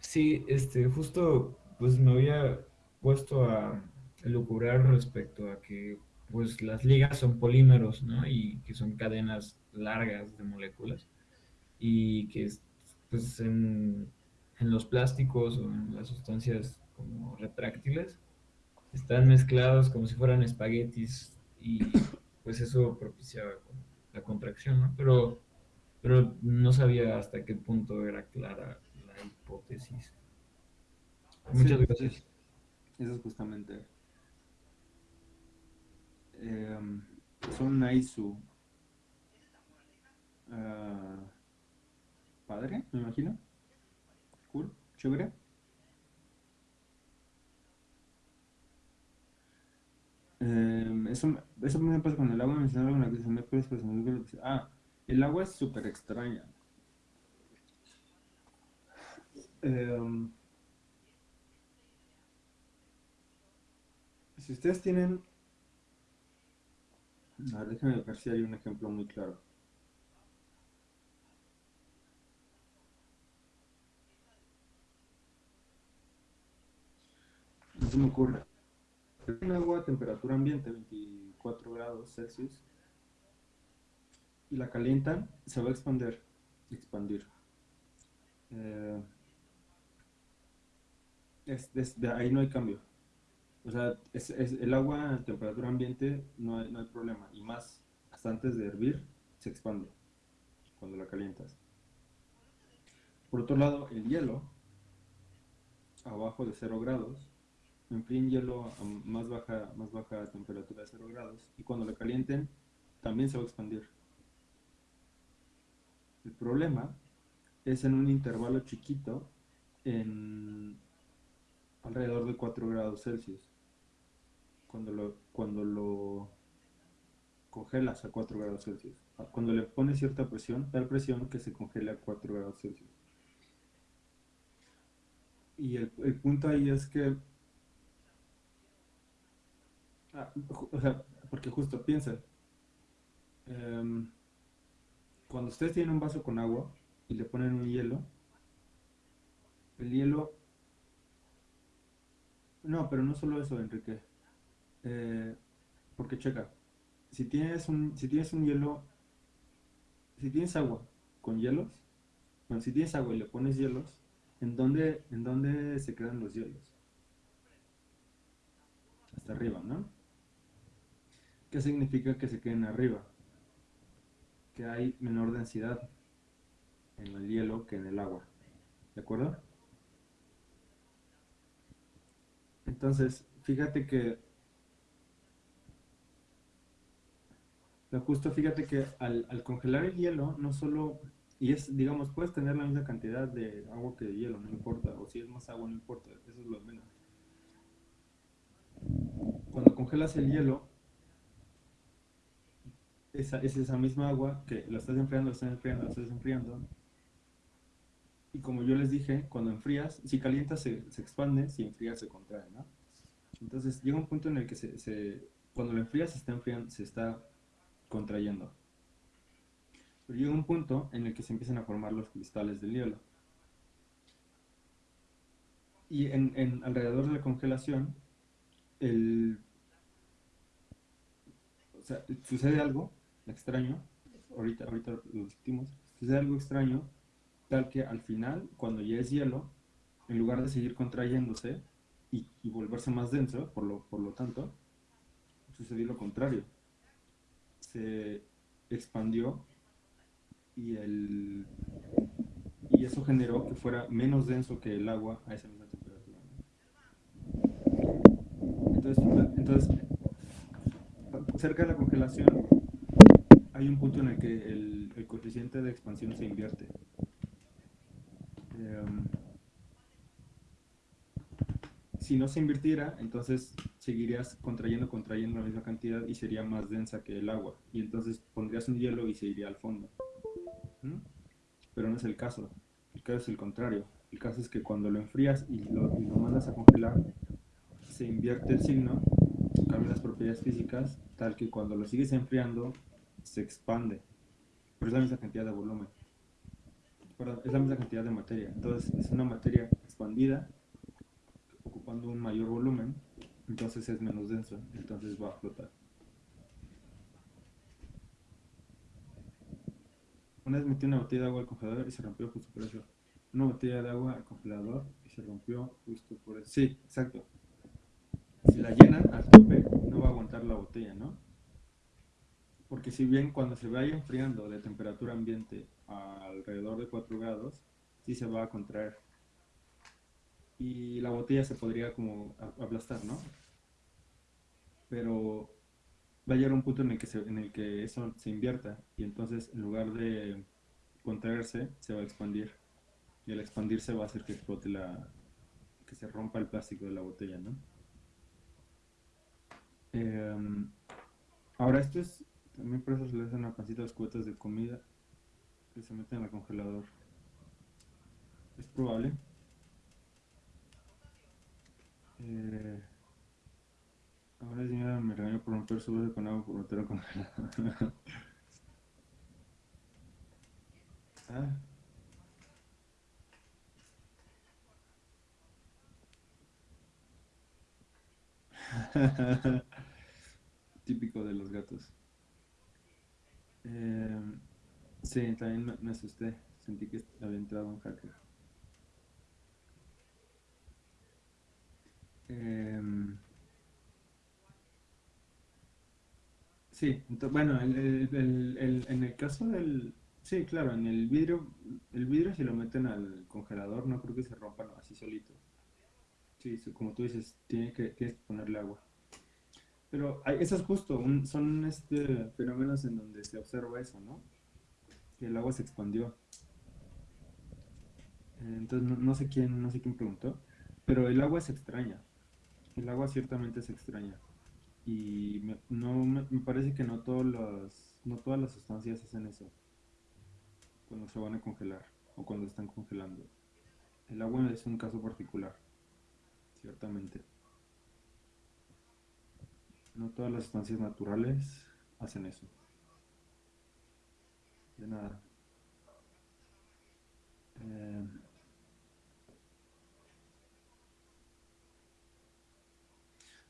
[SPEAKER 4] Sí, este, justo pues me había puesto a elucubrar respecto a que pues las ligas son polímeros, ¿no? Y que son cadenas largas de moléculas y que es, pues en, en los plásticos o en las sustancias como retráctiles están mezclados como si fueran espaguetis y pues eso propiciaba la contracción, ¿no? Pero, pero no sabía hasta qué punto era clara la hipótesis. Muchas
[SPEAKER 1] Sí,
[SPEAKER 4] gracias.
[SPEAKER 1] sí. Eso es justamente. Em, son Naisu. Ah, padre, me imagino. Cool, chévere. Em, eso, me- eso me pasa con el agua, mencionaba una cosa, me puedes presumir que- Ah, el agua es súper extraña. em, si ustedes tienen... A ver, déjenme ver si hay un ejemplo muy claro. No se me ocurre. Un agua a temperatura ambiente, 24 grados Celsius, y la calientan, se va a expandir. expandir. Eh, es, de ahí no hay cambio. O sea, es, es- el agua a temperatura ambiente no hay, no hay problema. Y más, hasta antes de hervir, se expande cuando la calientas. Por otro lado, el hielo, abajo de 0 grados, enfríen hielo a más baja, más baja temperatura de 0 grados. Y cuando lo calienten, también se va a expandir. El problema es en un intervalo chiquito en alrededor de 4 grados Celsius. Cuando lo, cuando lo congelas a 4 grados Celsius. Cuando le pones cierta presión, tal presión que se congela a 4 grados Celsius. Y el, el punto ahí es que, ah, o sea, porque justo piensa, em, cuando ustedes tienen un vaso con agua y le ponen un hielo, el hielo, no, pero no solo eso, Enrique, Eh, porque checa, si tienes un, si tienes un hielo, si tienes agua con hielos, bueno, si tienes agua y le pones hielos, ¿en dónde, en dónde se quedan los hielos? Hasta arriba, ¿no? ¿Qué significa que se queden arriba? Que hay menor densidad en el hielo que en el agua. ¿De acuerdo? Entonces, fíjate que lo justo, fíjate que al, al congelar el hielo, no solo, y es, digamos, puedes tener la misma cantidad de agua que de hielo, no importa, o si es más agua, no importa, eso es lo menos. Cuando congelas el hielo, esa, es esa misma agua que lo estás enfriando, lo estás enfriando, lo estás enfriando. Y como yo les dije, cuando enfrías, si calientas se, se expande, si enfrías se contrae, ¿no? Entonces llega un punto en el que se, se- cuando lo enfrías se está enfriando, se está contrayendo. Pero llega un punto en el que se empiezan a formar los cristales del hielo. Y en, en alrededor de la congelación, el, o sea, sucede algo extraño, ahorita, ahorita lo discutimos, algo extraño, tal que al final, cuando ya es hielo, en lugar de seguir contrayéndose y, volverse más denso, por lo, por lo tanto, sucedió lo contrario. Se expandió y, el, y eso generó que fuera menos denso que el agua a esa misma temperatura. Entonces, entonces, cerca de la congelación hay un punto en el que el, el coeficiente de expansión se invierte. Em, si no se invirtiera, entonces seguirías contrayendo, contrayendo la misma cantidad y sería más densa que el agua. Y entonces pondrías un hielo y se iría al fondo. ¿Mm? Pero no es el caso. El caso es el contrario. El caso es que cuando lo enfrías y lo, y lo mandas a congelar, se invierte el signo, cambian las propiedades físicas, tal que cuando lo sigues enfriando, se expande. Pero es la misma cantidad de volumen. Es la misma cantidad de materia. Entonces es una materia expandida, ocupando un mayor volumen, entonces es menos denso, entonces va a flotar. Una vez metí una botella de agua al congelador y se rompió justo por eso. Una botella de agua al congelador y se rompió justo por eso. Sí, exacto. Si la llenan al tope, no va a aguantar la botella, ¿no? Porque si bien cuando se vaya enfriando de temperatura ambiente a alrededor de 4 grados, sí se va a contraer. Y la botella se podría como aplastar, ¿no? Pero va a llegar un punto en el que, se- en el que eso se invierta y entonces en lugar de contraerse, se va a expandir. Y al expandirse va a hacer que explote la... que se rompa el plástico de la botella, ¿no? Em, ahora esto es... También por eso se le hacen a pancita las cubetas de comida que se meten al congelador. Es probable. Eh, ahora señora me regañó por romper su vaso con agua por meterlo congelado. ah. Típico de los gatos. Eh, sí, también me, asusté. Sentí que había entrado un hacker. Em, sí, ento- bueno, el- el- el- en el caso del... Sí, claro, en el vidrio, el vidrio si lo meten al congelador no creo que se rompan así solito. Sí, como tú dices, tiene que, tienes que ponerle agua. Pero eso es justo, un- son este, fenómenos en donde se observa eso, ¿no? Que el agua se expandió. Entonces no, no sé quién, no sé quién preguntó, pero el agua es extraña. El agua ciertamente es extraña. Y me, no, me, me parece que no todos los, no todas las sustancias hacen eso cuando se van a congelar o cuando están congelando. El agua es un caso particular, ciertamente. No todas las sustancias naturales hacen eso. De nada. Eh,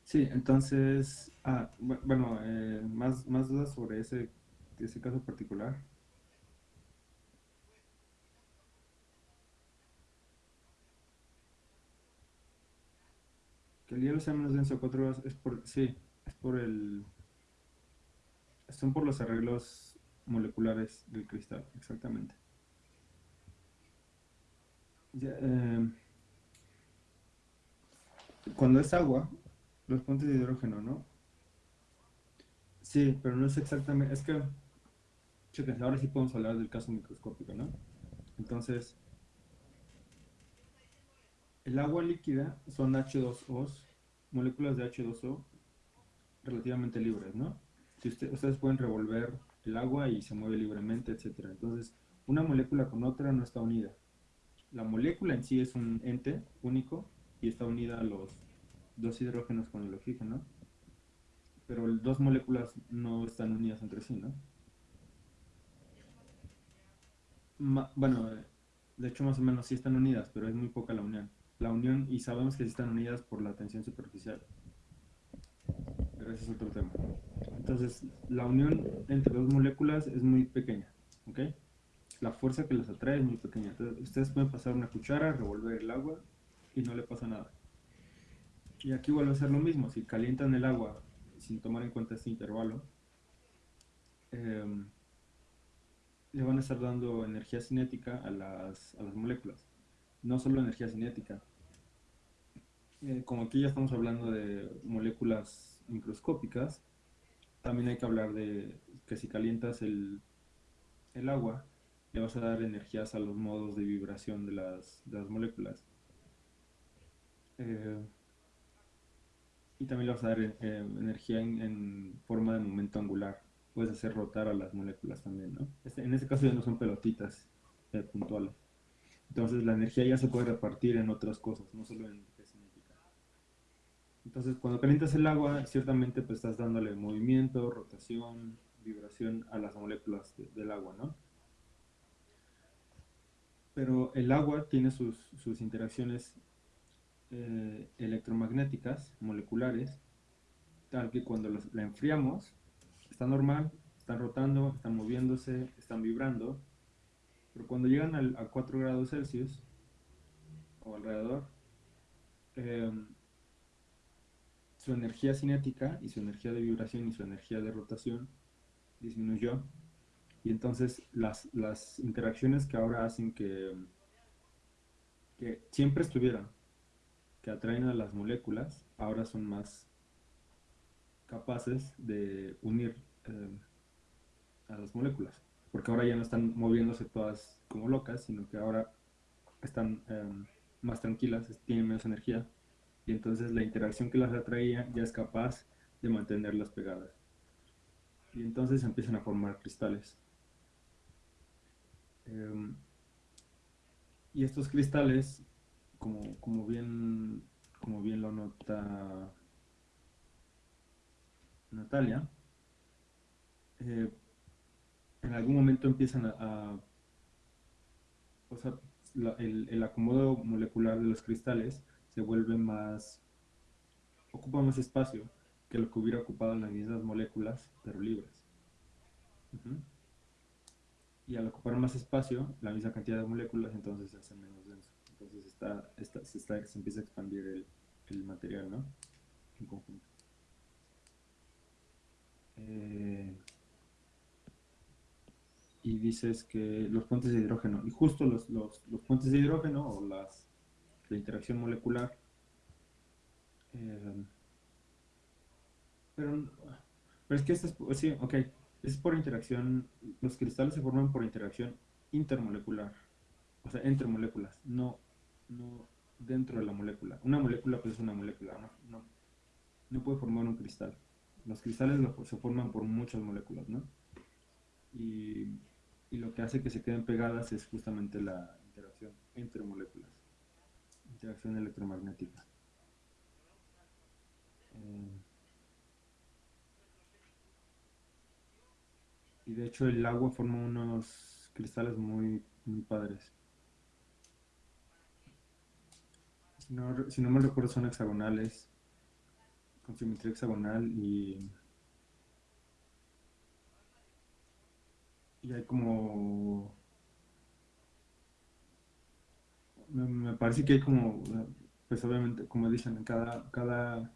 [SPEAKER 1] sí, entonces, ah, bu- bueno, eh, más, más dudas sobre ese, ese caso particular. Que el hielo sea menos denso a 4 grados es por, sí, es por el, son por los arreglos moleculares del cristal, exactamente. Ya, eh, cuando es agua, los puentes de hidrógeno, ¿no? Sí, pero no es exactamente, es que, chequen, ahora sí podemos hablar del caso microscópico, ¿no? Entonces, el agua líquida son H2Os, moléculas de H2O relativamente libres, ¿no? Si usted- ustedes pueden revolver el agua y se mueve libremente, etcétera. Entonces, una molécula con otra no está unida. La molécula en sí es un ente único y está unida a los dos hidrógenos con el oxígeno, pero dos moléculas no están unidas entre sí, ¿no? Bueno, de hecho más o menos sí están unidas, pero es muy poca la unión. La unión, y sabemos que sí están unidas por la tensión superficial, pero ese es otro tema. Entonces, la unión entre dos moléculas es muy pequeña, ¿ok? La fuerza que las atrae es muy pequeña. Entonces, ustedes pueden pasar una cuchara, revolver el agua y no le pasa nada. Y aquí vuelve a ser lo mismo, si calientan el agua sin tomar en cuenta este intervalo, em, le van a estar dando energía cinética a las, a las moléculas. No solo energía cinética. Eh, como aquí ya estamos hablando de moléculas microscópicas, también hay que hablar de que si calientas el, el agua, le vas a dar energías a los modos de vibración de las, de las moléculas. Eh, y también le vas a dar eh, energía en, forma de momento angular. Puedes hacer rotar a las moléculas también, ¿no? Este- en este caso ya no son pelotitas eh, puntuales. Entonces la energía ya se puede repartir en otras cosas, no solo en. Entonces cuando calientas el agua, ciertamente pues estás dándole movimiento, rotación, vibración a las moléculas de- del agua, ¿no? Pero el agua tiene sus, sus interacciones eh, electromagnéticas, moleculares, tal que cuando la enfriamos, está normal, están rotando, están moviéndose, están vibrando, pero cuando llegan al- a 4 grados Celsius o alrededor, em, su energía cinética y su energía de vibración y su energía de rotación disminuyó. Y entonces las, las interacciones que ahora hacen que, que siempre estuvieran, que atraen a las moléculas, ahora son más capaces de unir eh, a las moléculas. Porque ahora ya no están moviéndose todas como locas, sino que ahora están eh, más tranquilas, tienen menos energía. Y entonces la interacción que las atraía ya es capaz de mantenerlas pegadas. Y entonces empiezan a formar cristales. Em, y estos cristales, como, como bien como bien lo nota Natalia, eh, en algún momento empiezan a, a o sea, el, el acomodo molecular de los cristales se vuelve más, ocupa más espacio que lo que hubiera ocupado las mismas moléculas, pero libres. Y al ocupar más espacio, la misma cantidad de moléculas, entonces se hace menos denso. Entonces está, está- se, está- se empieza a expandir el, el material, ¿no? En conjunto. Eh, y dices que los puentes de hidrógeno, y justo los, los, los puentes de hidrógeno o las, la interacción molecular, eh, pero, pero es que esto es, sí, ok, es por interacción, los cristales se forman por interacción intermolecular, o sea, entre moléculas, no, no dentro de la molécula. Una molécula pues es una molécula, no, no, puede formar un cristal. Los cristales se forman por muchas moléculas, ¿no? Y, y lo que hace que se queden pegadas es justamente la interacción entre moléculas, interacción electromagnética. Eh, y de hecho el agua forma unos cristales muy, muy padres. No, si no me recuerdo son hexagonales, con simetría hexagonal y, y hay como... Me, parece que hay como, pues obviamente, como dicen, en cada, cada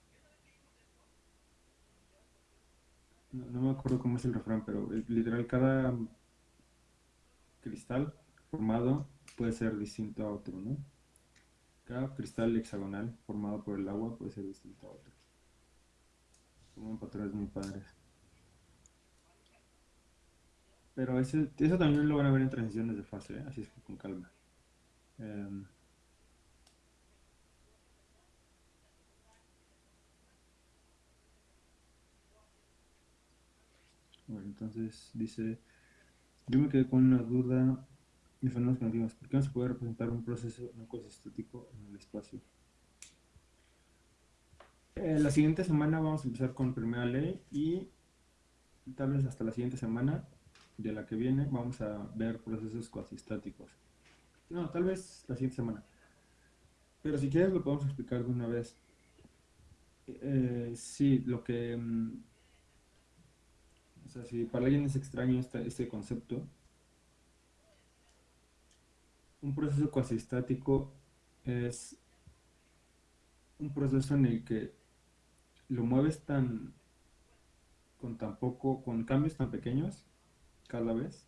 [SPEAKER 1] no, no me acuerdo cómo es el refrán, pero literal cada cristal formado puede ser distinto a otro, ¿no? Cada cristal hexagonal formado por el agua puede ser distinto a otro. Forman patrones muy padres. Pero ese, eso también lo van a ver en transiciones de fase, ¿eh? así es que con calma. Em, Bueno, entonces dice, yo me quedé con una duda fenómenos. ¿Por qué no se puede representar un proceso no estático en el espacio? Eh, la siguiente semana vamos a empezar con primera ley y tal vez hasta la siguiente semana de la que viene vamos a ver procesos cuasistáticos. No, tal vez la siguiente semana. Pero si quieres lo podemos explicar de una vez. Eh, sí, lo que... mm, o sea, si para alguien es extraño este, este concepto, un proceso cuasistático es un proceso en el que lo mueves tan con tan poco, con cambios tan pequeños cada vez,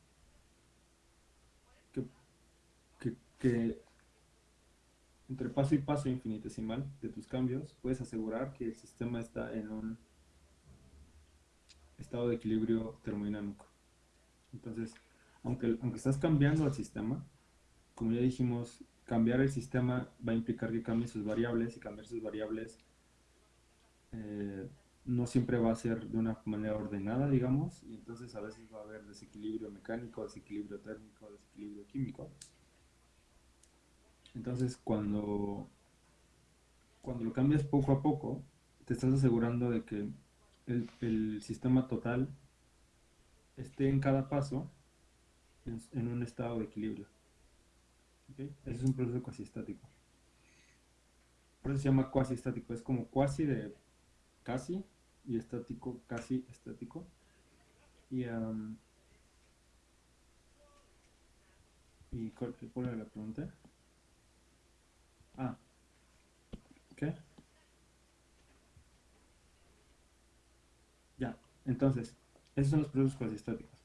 [SPEAKER 1] que, que, entre paso y paso infinitesimal de tus cambios puedes asegurar que el sistema está en un estado de equilibrio termodinámico. Entonces, aunque, aunque estás cambiando el sistema, como ya dijimos, cambiar el sistema va a implicar que cambien sus variables y cambiar sus variables eh, no siempre va a ser de una manera ordenada, digamos, y entonces a veces va a haber desequilibrio mecánico, desequilibrio térmico, desequilibrio químico. Entonces, cuando, cuando lo cambias poco a poco, te estás asegurando de que el, el sistema total esté en cada paso en, un estado de equilibrio. Ese es un proceso cuasi estático. Por eso se llama cuasi estático. Es como cuasi de casi y estático, casi estático. Y, am, ¿y cuál era la pregunta? Ah, Ya, entonces, esos son los procesos cuasi estáticos.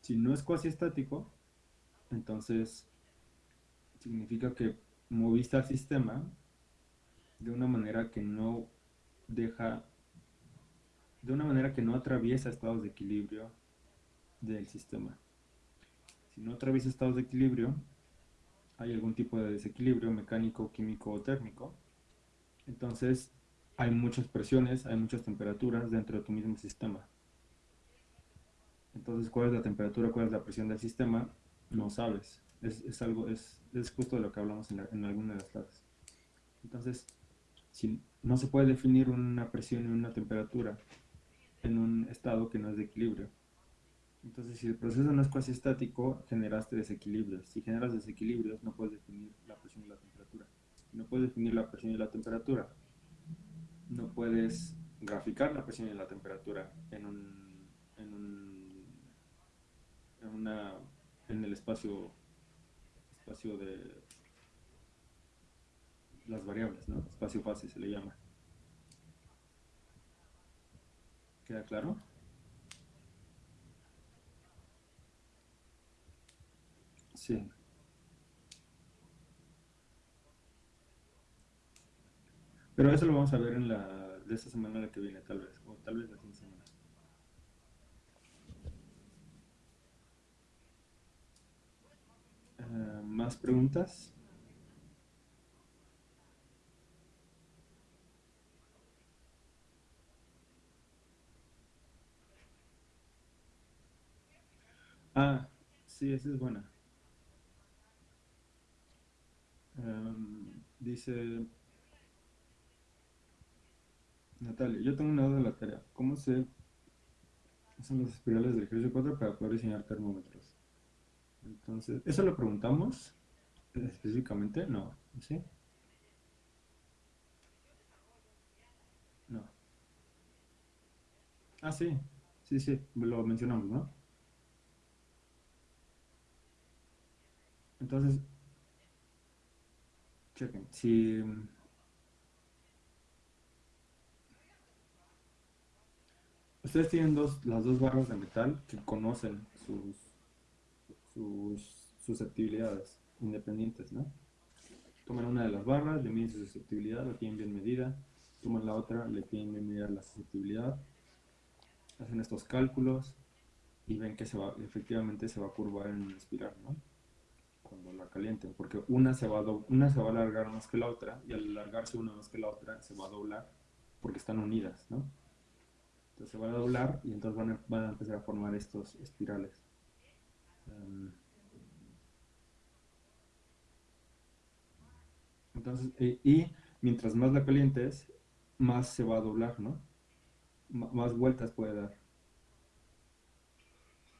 [SPEAKER 1] Si no es cuasi estático, entonces significa que moviste al sistema de una manera que no deja, de una manera que no atraviesa estados de equilibrio del sistema. Si no atraviesa estados de equilibrio, hay algún tipo de desequilibrio mecánico, químico o térmico. Entonces, hay muchas presiones, hay muchas temperaturas dentro de tu mismo sistema. Entonces, ¿cuál es la temperatura, cuál es la presión del sistema? No sabes. Es, es algo, es, es justo de lo que hablamos en, alguna de las clases. Entonces, si no se puede definir una presión y una temperatura en un estado que no es de equilibrio. Entonces, si el proceso no es cuasi estático, generaste desequilibrios. Si generas desequilibrios, no puedes definir la presión y la temperatura. No puedes definir la presión y la temperatura, no puedes graficar la presión y la temperatura en un, en un, en el espacio, espacio de las variables, ¿no? Espacio fase se le llama. ¿Queda claro? Sí. Pero eso lo vamos a ver en la de esta semana la que viene, tal vez, o tal vez la siguiente semana. Eh, ¿Más preguntas? Ah, sí, esa es buena. Em, dice Natalia, yo tengo una duda de la tarea. ¿Cómo se usan las espirales del ejercicio 4 para poder diseñar termómetros? Entonces, ¿eso lo preguntamos específicamente? No, ¿sí? No. Ah, sí, sí, sí, lo mencionamos, ¿no? Entonces, chequen, si ustedes tienen dos, las dos barras de metal que conocen sus, sus susceptibilidades independientes, ¿no? Toman una de las barras, le miden su susceptibilidad, la tienen bien medida, toman la otra, le tienen bien medida la susceptibilidad, hacen estos cálculos y ven que se va, efectivamente se va a curvar en una espiral, ¿no? cuando la calienten, porque una se, va a una se va a alargar más que la otra y al alargarse una más que la otra se va a doblar porque están unidas, ¿no? Entonces se va a doblar y entonces van a, van a empezar a formar estos espirales. Um, entonces, y, y, mientras más la calientes, más se va a doblar, ¿no? Más vueltas puede dar.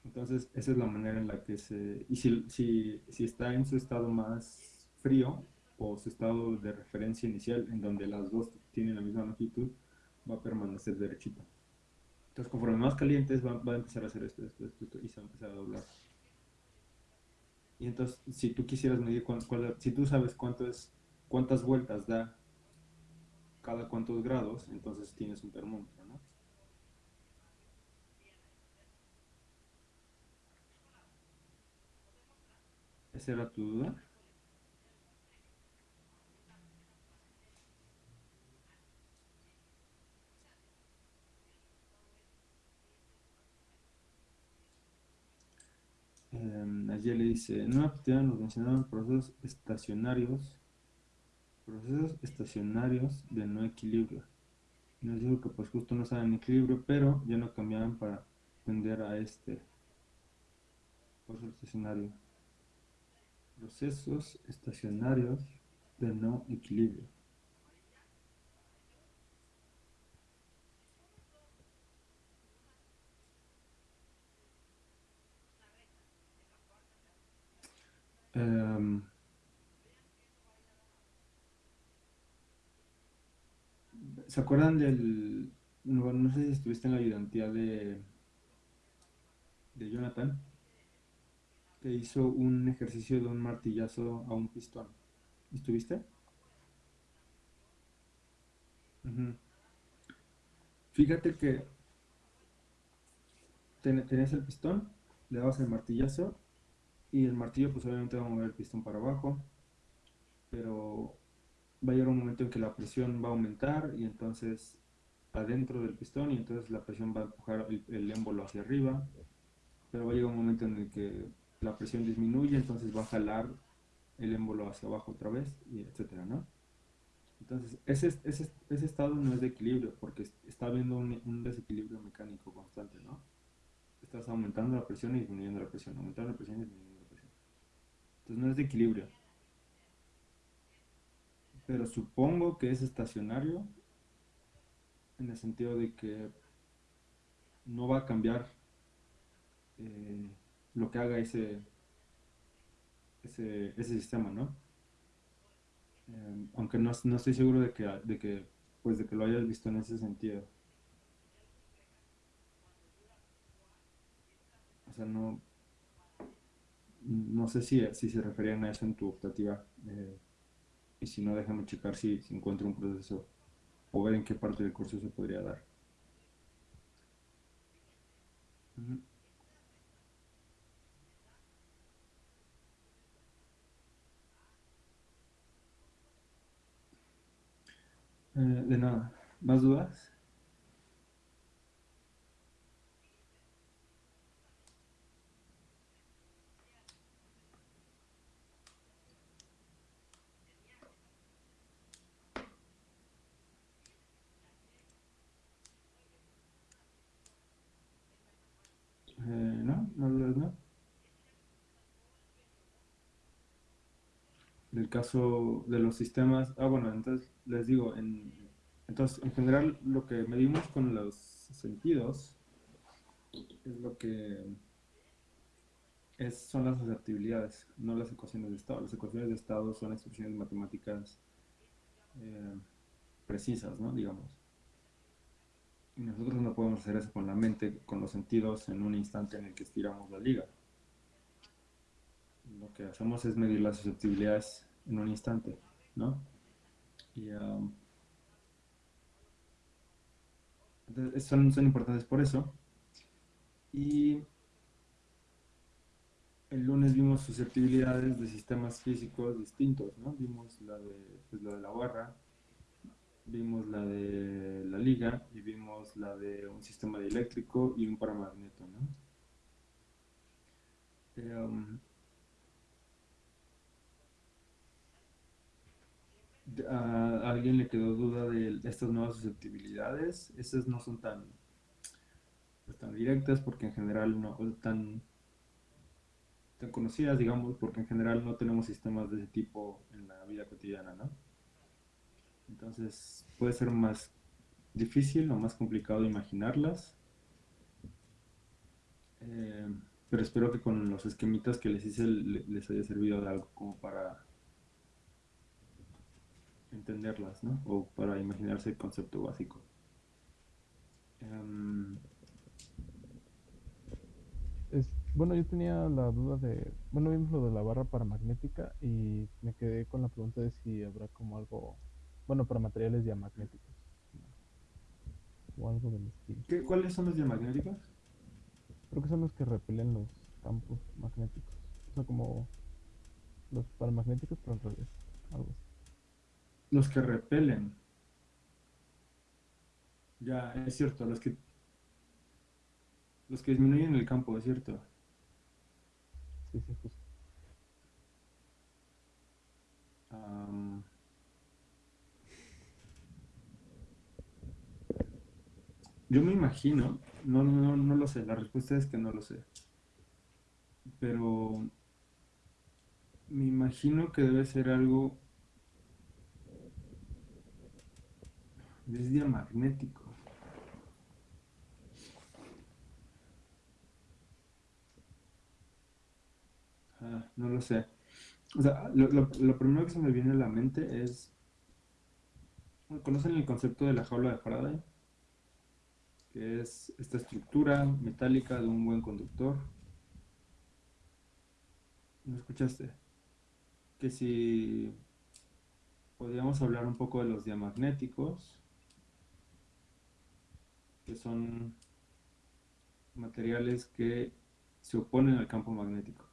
[SPEAKER 1] Entonces, esa es la manera en la que se... Y si, si, si está en su estado más frío o su estado de referencia inicial, en donde las dos tienen la misma longitud, va a permanecer derechito. Entonces, conforme más calientes, va, va a empezar a hacer esto, esto, esto, esto, y se va a empezar a doblar. Y entonces, si tú quisieras medir, cuál, cuál, si tú sabes cuánto es, cuántas vueltas da cada cuántos grados, entonces tienes un termómetro, ¿no? ¿Esa era tu duda? Ayer le dice, en una actividad nos mencionaban procesos estacionarios, procesos estacionarios de no equilibrio. Nos dijo que pues justo no estaban en equilibrio, pero ya no cambiaban para tender a este proceso estacionario procesos estacionarios de no equilibrio. Um, ¿Se acuerdan del... No, no, sé si estuviste en la ayudantía de, de Jonathan? que hizo un ejercicio de un martillazo a un pistón. ¿Estuviste? Fíjate que ten, tenías el pistón, le dabas el martillazo y el martillo pues obviamente va a mover el pistón para abajo, pero va a llegar un momento en que la presión va a aumentar y entonces adentro del pistón y entonces la presión va a empujar el, émbolo hacia arriba, pero va a llegar un momento en el que la presión disminuye, entonces va a jalar el émbolo hacia abajo otra vez, y etcétera, ¿no? Entonces, ese, ese, ese estado no es de equilibrio, porque está habiendo un, desequilibrio mecánico constante, ¿no? Estás aumentando la presión y disminuyendo la presión, aumentando la presión. Entonces, no es de equilibrio. pero supongo que es estacionario en el sentido de que no va a cambiar eh, lo que haga ese, ese, ese sistema, ¿no? Eh, aunque no, no estoy seguro de que, de que, pues de que lo hayas visto en ese sentido. O sea, no, no sé si, si se referían a eso en tu optativa. eh, y si no, déjame checar si, si encuentro un proceso o ver en qué parte del curso se podría dar. Eh, de nada. ¿Más dudas? Eh, no, no dudas, no. En el caso de los sistemas, ah, bueno, entonces les digo, en, entonces en general lo que medimos con los sentidos es lo que es, son las susceptibilidades, no las ecuaciones de estado. Las ecuaciones de estado son expresiones matemáticas eh, precisas, ¿no? Digamos. Y nosotros no podemos hacer eso con la mente, con los sentidos en un instante en el que estiramos la liga. Lo que hacemos es medir las susceptibilidades en un instante, ¿no? Y um, son, son importantes por eso. Y el lunes vimos susceptibilidades de sistemas físicos distintos, ¿no? Vimos la de, pues, la de la barra, vimos la de la liga y vimos la de un sistema eléctrico y un paramagneto, ¿no? Eh, um, ¿A alguien le quedó duda de estas nuevas susceptibilidades? Esas no son tan, pues, tan directas porque en general no tan, tan conocidas, digamos, porque en general no tenemos sistemas de ese tipo en la vida cotidiana, ¿no? Entonces puede ser más difícil o más complicado imaginarlas. Eh, pero espero que con los esquemitas que les hice le- les haya servido de algo como para entenderlas, ¿no? O para imaginarse el concepto básico. Em,
[SPEAKER 3] Es, bueno, yo tenía la duda de, bueno, vimos lo de la barra paramagnética y me quedé con la pregunta de si habrá como algo, bueno, para materiales diamagnéticos o algo del estilo.
[SPEAKER 1] ¿qué- ¿Cuáles son los diamagnéticos?
[SPEAKER 3] Creo que son los que repelen los campos magnéticos, o sea, como los paramagnéticos, pero al revés, algo así.
[SPEAKER 1] Los que repelen. Ya, es cierto, los que los que disminuyen el campo, es cierto.
[SPEAKER 3] Sí, sí, justo.
[SPEAKER 1] Am, yo me imagino, no, no, no lo sé, la respuesta es que no lo sé. Pero me imagino que debe ser algo es diamagnético. Ah, no lo sé. O sea, lo, lo- lo primero que se me viene a la mente es, ¿conocen el concepto de la jaula de Faraday? Que es esta estructura metálica de un buen conductor. ¿No escuchaste? Que si podríamos hablar un poco de los diamagnéticos, que son materiales que se oponen al campo magnético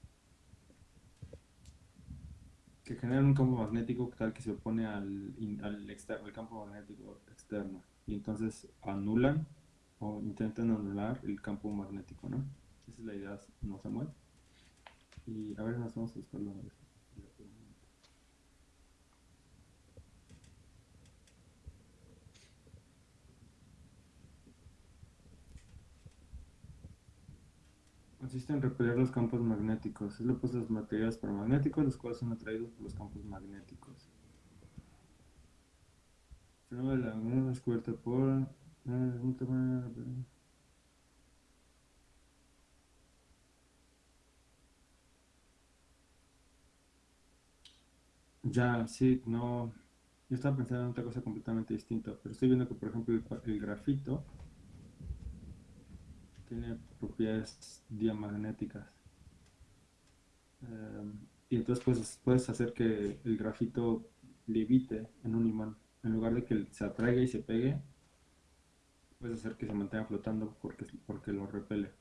[SPEAKER 1] que generan un campo magnético tal que se opone al, al, externo, al campo magnético externo. Y entonces anulan o intentan anular el campo magnético, ¿no? Esa es la idea, ¿no, Samuel? Y a ver, nos vamos a buscarlo Consiste en repeler los campos magnéticos. Es lo a los materiales paramagnéticos, los cuales son atraídos por los campos magnéticos. fenómeno de la laguna descubierta por... eh, tema- Ya, sí, no. Yo estaba pensando en otra cosa completamente distinta, pero estoy viendo que, por ejemplo, el, el grafito tiene propiedades diamagnéticas. Em, y entonces puedes, puedes hacer que el grafito levite en un imán. En lugar de que se atraiga y se pegue, puedes hacer que se mantenga flotando porque, porque lo repele.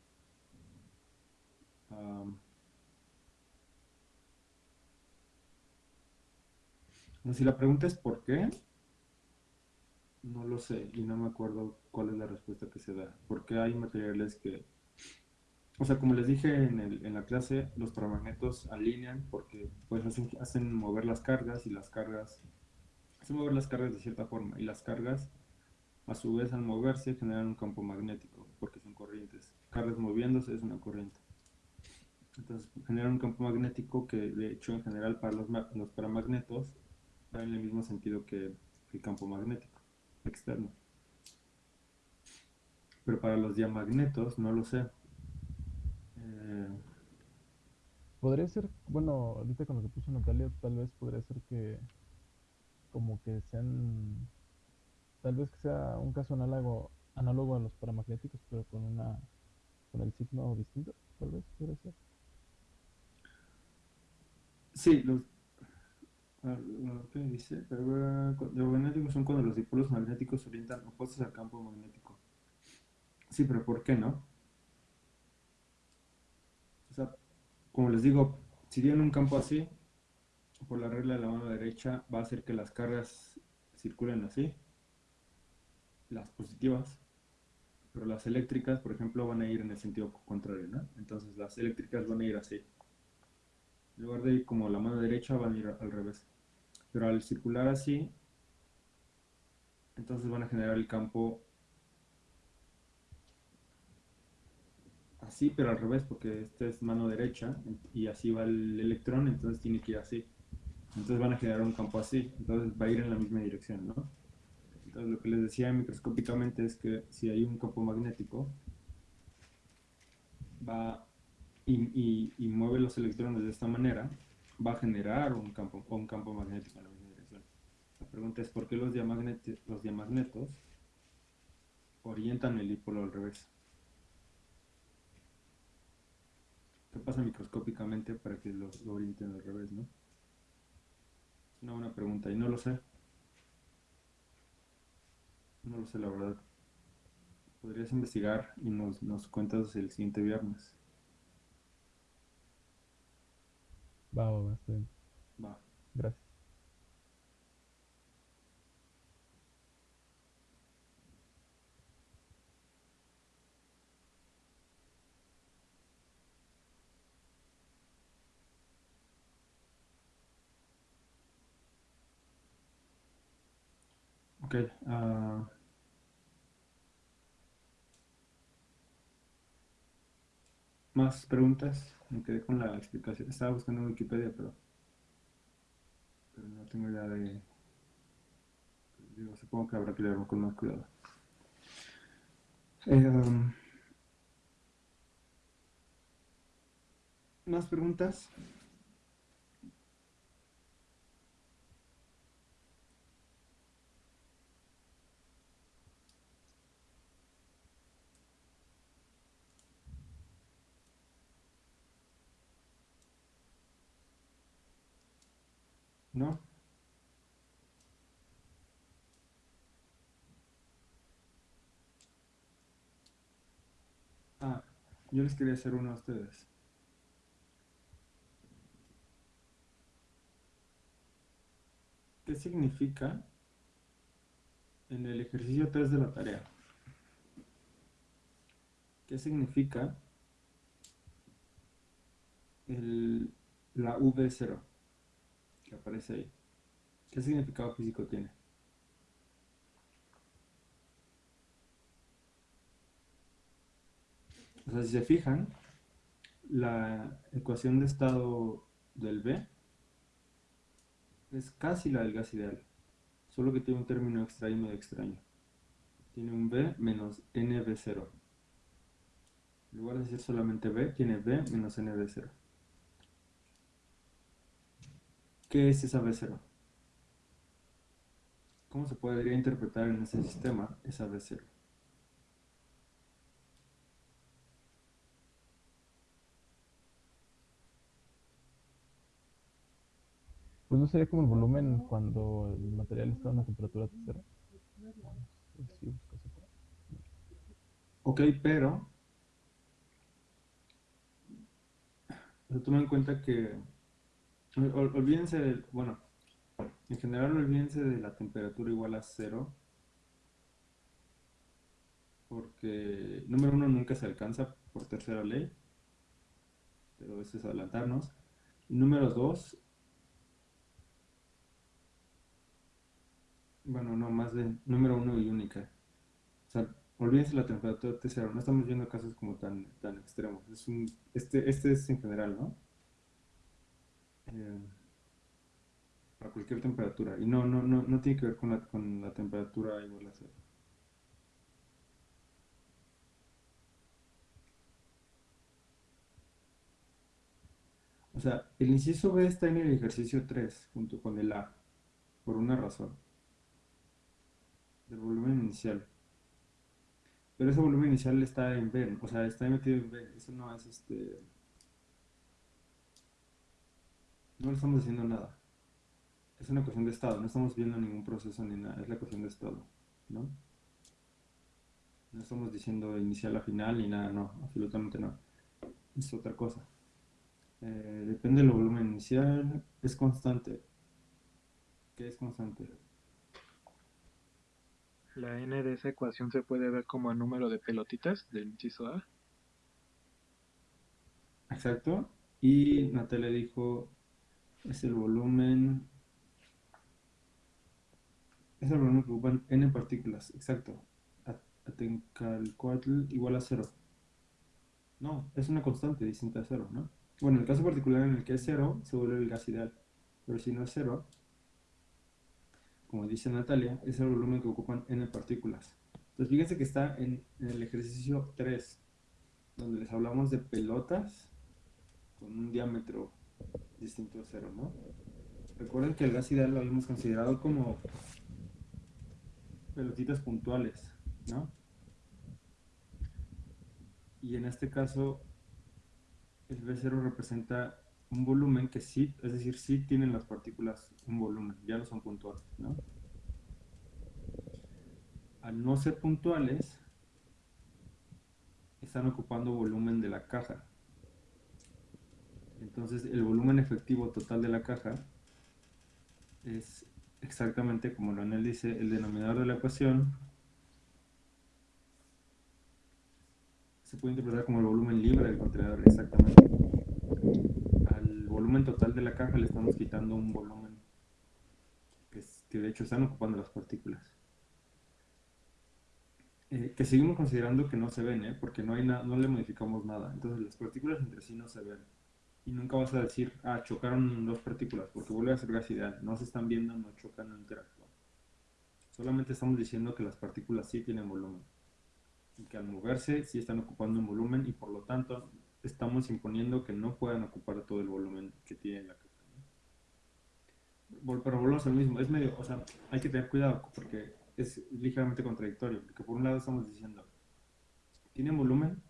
[SPEAKER 1] No, si la pregunta es ¿por qué? No lo sé y no me acuerdo cuál es la respuesta que se da. Porque hay materiales que, o sea, como les dije en el- en la clase, los paramagnetos alinean porque pues hacen, hacen mover las cargas y las cargas, hacen mover las cargas de cierta forma y las cargas a su vez al moverse generan un campo magnético porque son corrientes. Cargas moviéndose es una corriente. Entonces generan un campo magnético que de hecho en general para los, los paramagnetos va en el mismo sentido que el campo magnético externo. Pero para los diamagnetos no lo sé. Eh,
[SPEAKER 3] Podría ser, bueno, ahorita con lo que puso Natalia, tal vez podría ser que como que sean, tal vez que sea un caso análogo, análogo a los paramagnéticos, pero con una, con el signo distinto, tal vez podría ser.
[SPEAKER 1] sí, los ¿qué dice? Diamagnéticos son cuando los dipolos magnéticos se orientan opuestos al campo magnético. Sí, pero ¿por qué no? Como les digo, si tienen un campo así, por la regla de la mano derecha va a hacer que las cargas circulen así, las positivas, pero las eléctricas, por ejemplo, van a ir en el sentido contrario, ¿no? Entonces las eléctricas van a ir así. En lugar de ir como la mano derecha, van a ir al revés. Pero al circular así, entonces van a generar el campo así, pero al revés, porque esta es mano derecha y así va el electrón, entonces tiene que ir así. Entonces van a generar un campo así, entonces va a ir en la misma dirección, ¿no? Entonces lo que les decía microscópicamente es que si hay un campo magnético, va y, y- mueve los electrones de esta manera, va a generar un campo, un campo magnético en la misma dirección. La pregunta es por qué los, diamagneti- los diamagnetos orientan el dipolo al revés. ¿Qué pasa microscópicamente para que lo, lo orienten al revés, no? Es una buena pregunta y no lo sé. No lo sé, la verdad. Podrías investigar y nos, nos cuentas el siguiente viernes.
[SPEAKER 3] Va, va, va, está bien.
[SPEAKER 1] Va.
[SPEAKER 3] Gracias.
[SPEAKER 1] Ok. ah, ¿Más preguntas? Me quedé con la explicación. Estaba buscando en Wikipedia, pero, pero no tengo idea de... Digo, supongo que habrá que leerlo con más cuidado. Eh, um, ¿Más preguntas? ¿No? Ah, yo les quería hacer uno a ustedes. ¿Qué significa en el ejercicio 3 de la tarea? ¿Qué significa el, la V0 que aparece ahí? ¿Qué significado físico tiene? O sea, si se fijan, la ecuación de estado del B es casi la del gas ideal. solo que tiene un término extra y extraño. Tiene un b menos nb0. En lugar de decir solamente b, tiene b menos nb0. ¿Qué es esa b0? ¿Cómo se podría interpretar en ese sistema esa b0?
[SPEAKER 3] Pues no sería como el volumen cuando el material está a una temperatura de cero.
[SPEAKER 1] Ok, pero pero toma en cuenta que ol- ol- olvídense del, bueno, en general olvídense de la temperatura igual a cero porque número uno nunca se alcanza por tercera ley, pero eso es adelantarnos. Número dos, bueno, no, más de número uno y única. O sea, olvídense la temperatura de cero, no estamos viendo casos como tan, tan extremos. Es un, este, este es en general, ¿no? Eh, para cualquier temperatura. Y no, no, no, no tiene que ver con la, con la temperatura igual a cero. O sea, el inciso B está en el ejercicio 3 junto con el A, por una razón, del volumen inicial. Pero ese volumen inicial está en B, o sea, está metido en B. Eso no es este. No le estamos diciendo nada. Es una ecuación de estado, no estamos viendo ningún proceso ni nada, es la ecuación de estado, ¿no? No estamos diciendo inicial a final ni nada, no, absolutamente no. Es otra cosa. Eh, depende del volumen inicial, es constante. ¿Qué es constante?
[SPEAKER 6] La n de esa ecuación se puede ver como el número de pelotitas del inciso A.
[SPEAKER 1] Exacto. Y Natalia dijo, es el volumen, es el volumen que ocupan n partículas. Exacto. Atencalcoatl igual a cero. No, es una constante distinta a cero, ¿no? Bueno, en el caso particular en el que es cero, se vuelve el gas ideal. Pero si no es cero, como dice Natalia, es el volumen que ocupan n partículas. Entonces fíjense que está en, en el ejercicio 3, donde les hablamos de pelotas con un diámetro distinto a cero, ¿no? Recuerden que el gas ideal lo habíamos considerado como pelotitas puntuales, ¿no? Y en este caso, el B0 representa un volumen que sí, es decir, sí tienen las partículas un volumen, ya no son puntuales, ¿no? Al no ser puntuales, están ocupando volumen de la caja. Entonces, el volumen efectivo total de la caja es exactamente como Leonel dice, el denominador de la ecuación se puede interpretar como el volumen libre del contenedor, exactamente. Al volumen total de la caja le estamos quitando un volumen que, es- que de hecho están ocupando las partículas. Eh, que seguimos considerando que no se ven, ¿eh? porque no, hay no le modificamos nada. Entonces las partículas entre sí no se ven. Y nunca vas a decir, ah, chocaron dos partículas, porque vuelve a ser gas ideal. No se están viendo, no chocan, no interactúan. Solamente estamos diciendo que las partículas sí tienen volumen. Y que al moverse sí están ocupando un volumen y por lo tanto estamos imponiendo que no puedan ocupar todo el volumen que tiene la caja. ¿no? Pero volvemos al mismo, es medio, o sea, hay que tener cuidado porque es ligeramente contradictorio, porque por un lado estamos diciendo, tienen volumen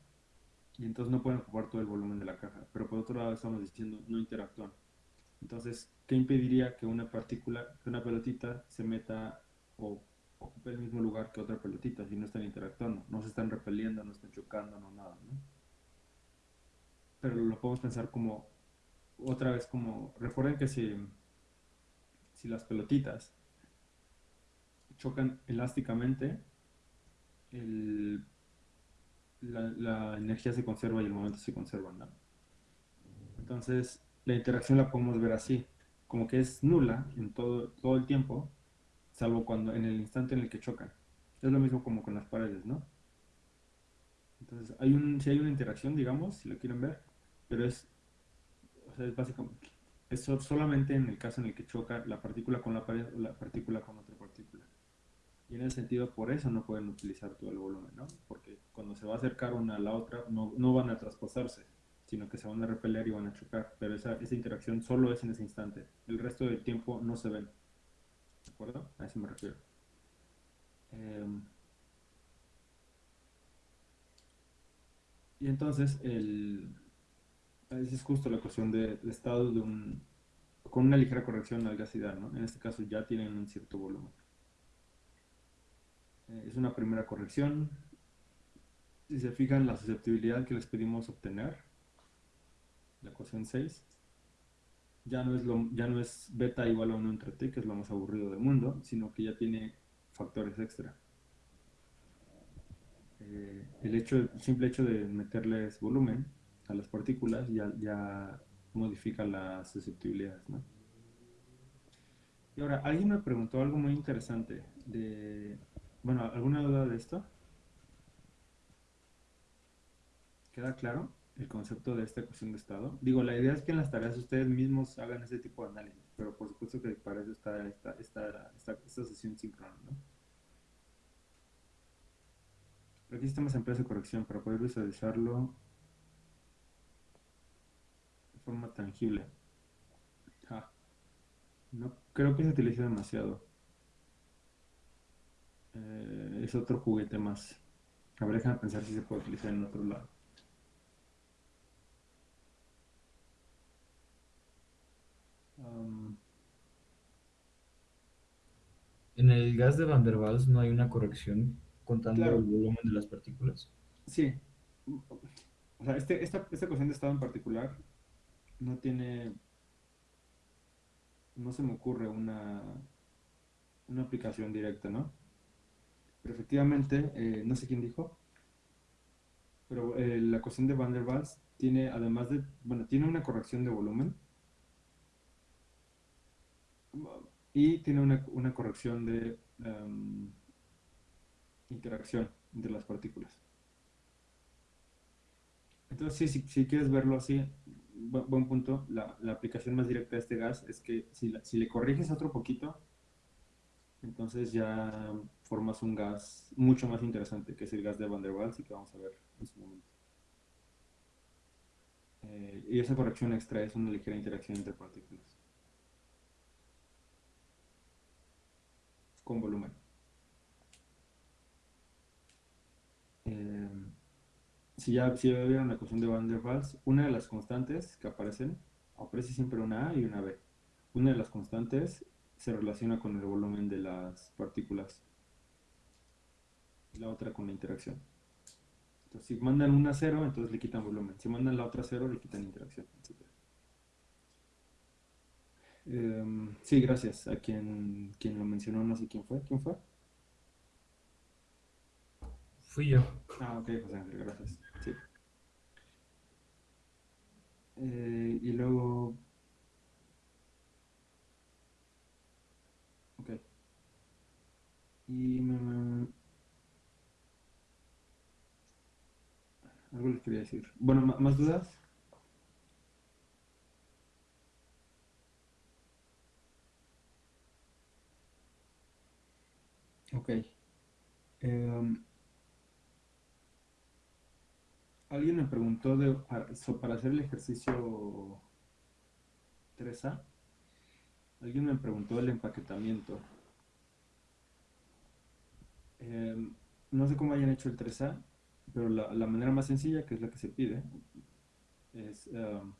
[SPEAKER 1] y entonces no pueden ocupar todo el volumen de la caja, pero por otro lado estamos diciendo, no interactúan. Entonces, ¿qué impediría que una partícula, que una pelotita se meta o ocupe el mismo lugar que otra pelotita si no están interactuando? No se están repeliendo, no están chocando, no nada. Pero lo podemos pensar como, otra vez como, recuerden que si, si las pelotitas chocan elásticamente, el, la, energía se conserva y el momento se conserva, ¿no? Entonces, la interacción la podemos ver así, como que es nula en todo, todo el tiempo, salvo cuando en el instante en el que chocan. Es lo mismo como con las paredes, ¿no? Entonces, hay un, si hay una interacción, digamos, si lo quieren ver, pero es, o sea, es básicamente, es so- solamente en el caso en el que choca la partícula con la pared o la partícula con otra partícula. Y en ese sentido, por eso no pueden utilizar todo el volumen, ¿no? Porque cuando se va a acercar una a la otra, no, no van a traspasarse, sino que se van a repeler y van a chocar. Pero esa, esa interacción solo es en ese instante. El resto del tiempo no se ven. ¿De acuerdo? A eso me refiero. Em, y entonces, el, esa es justo la cuestión de, de estado de un, con una ligera corrección al gas ideal, ¿no? En este caso ya tienen un cierto volumen. Eh, es una primera corrección. Si se fijan, la susceptibilidad que les pedimos obtener, la ecuación 6, ya no es, lo, ya no es beta igual a 1 entre t, que es lo más aburrido del mundo, sino que ya tiene factores extra. Eh, el, hecho, simple hecho de meterles volumen a las partículas ya, ya modifica las susceptibilidades. Y ahora, alguien me preguntó algo muy interesante de... Bueno, ¿alguna duda de esto? ¿Queda claro el concepto de esta ecuación de estado? Digo, la idea es que en las tareas ustedes mismos hagan ese tipo de análisis, pero por supuesto que para eso está esta, esta, esta, esta sesión síncrona, ¿no? Aquí estamos en plazo de corrección para poder visualizarlo de forma tangible. Ah, no creo que se utilice demasiado. Eh, es otro juguete más. A ver, déjame pensar si se puede utilizar en otro lado. Um,
[SPEAKER 4] En el gas de Van der Waals no hay una corrección contando
[SPEAKER 1] Claro.
[SPEAKER 4] el volumen de las partículas.
[SPEAKER 1] sí. O sea, este, esta, esta ecuación de estado en particular no tiene. No se me ocurre una, una aplicación directa, ¿no? Pero efectivamente, eh, no sé quién dijo, pero eh, la ecuación de Van der Waals tiene, además de, bueno, tiene una corrección de volumen y tiene una, una corrección de em, interacción entre las partículas. Entonces, si, si quieres verlo así, bu- buen punto, la, la aplicación más directa de este gas es que si, la- si le corriges otro poquito, entonces ya formas un gas mucho más interesante, que es el gas de Van der Waals y que vamos a ver en su momento. Eh, y esa corrección extra es una ligera interacción entre partículas. Con volumen. Eh, si ya, si ya vieron la ecuación de Van der Waals, una de las constantes que aparecen, aparece siempre una A y una B. Una de las constantes se relaciona con el volumen de las partículas. Y la otra con la interacción. Entonces, si mandan una cero, entonces le quitan volumen. Si mandan la otra cero, le quitan interacción, etc. Em, sí, gracias a quien, quien lo mencionó, no sé quién fue. ¿Quién fue?
[SPEAKER 4] Fui yo.
[SPEAKER 1] Ah, ok, José Ángel, gracias. Sí. Eh, y luego. Ok. Y me, Algo les quería decir. Bueno, ¿más dudas? Ok. Em, Alguien me preguntó de, para, hacer el ejercicio 3A, alguien me preguntó del empaquetamiento. Em, no sé cómo hayan hecho el 3A, pero la, la manera más sencilla, que es la que se pide, es em,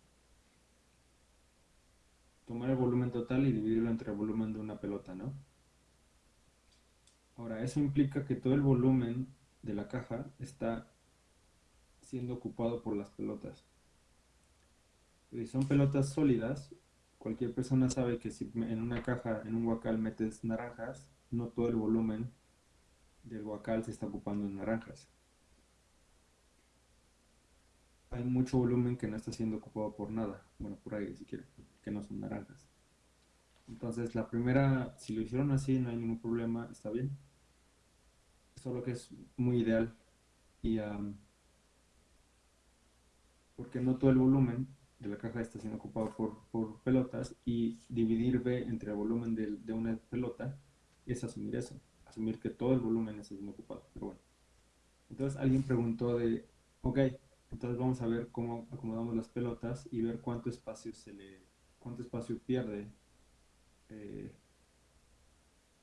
[SPEAKER 1] tomar el volumen total y dividirlo entre el volumen de una pelota, ¿no? Ahora, eso implica que todo el volumen de la caja está siendo ocupado por las pelotas. Si son pelotas sólidas, cualquier persona sabe que si en una caja, en un guacal metes naranjas, no todo el volumen del guacal se está ocupando en naranjas. Hay mucho volumen que no está siendo ocupado por nada, bueno, por aire si quieren, que no son naranjas. Entonces, la primera, si lo hicieron así, no hay ningún problema, está bien. Solo que es muy ideal y am, porque no todo el volumen de la caja está siendo ocupado por, por pelotas y dividir B entre el volumen de, de una pelota es asumir eso, asumir que todo el volumen está siendo ocupado, pero bueno. Entonces alguien preguntó de, ok, entonces vamos a ver cómo acomodamos las pelotas y ver cuánto espacio se le, cuánto espacio pierde, eh,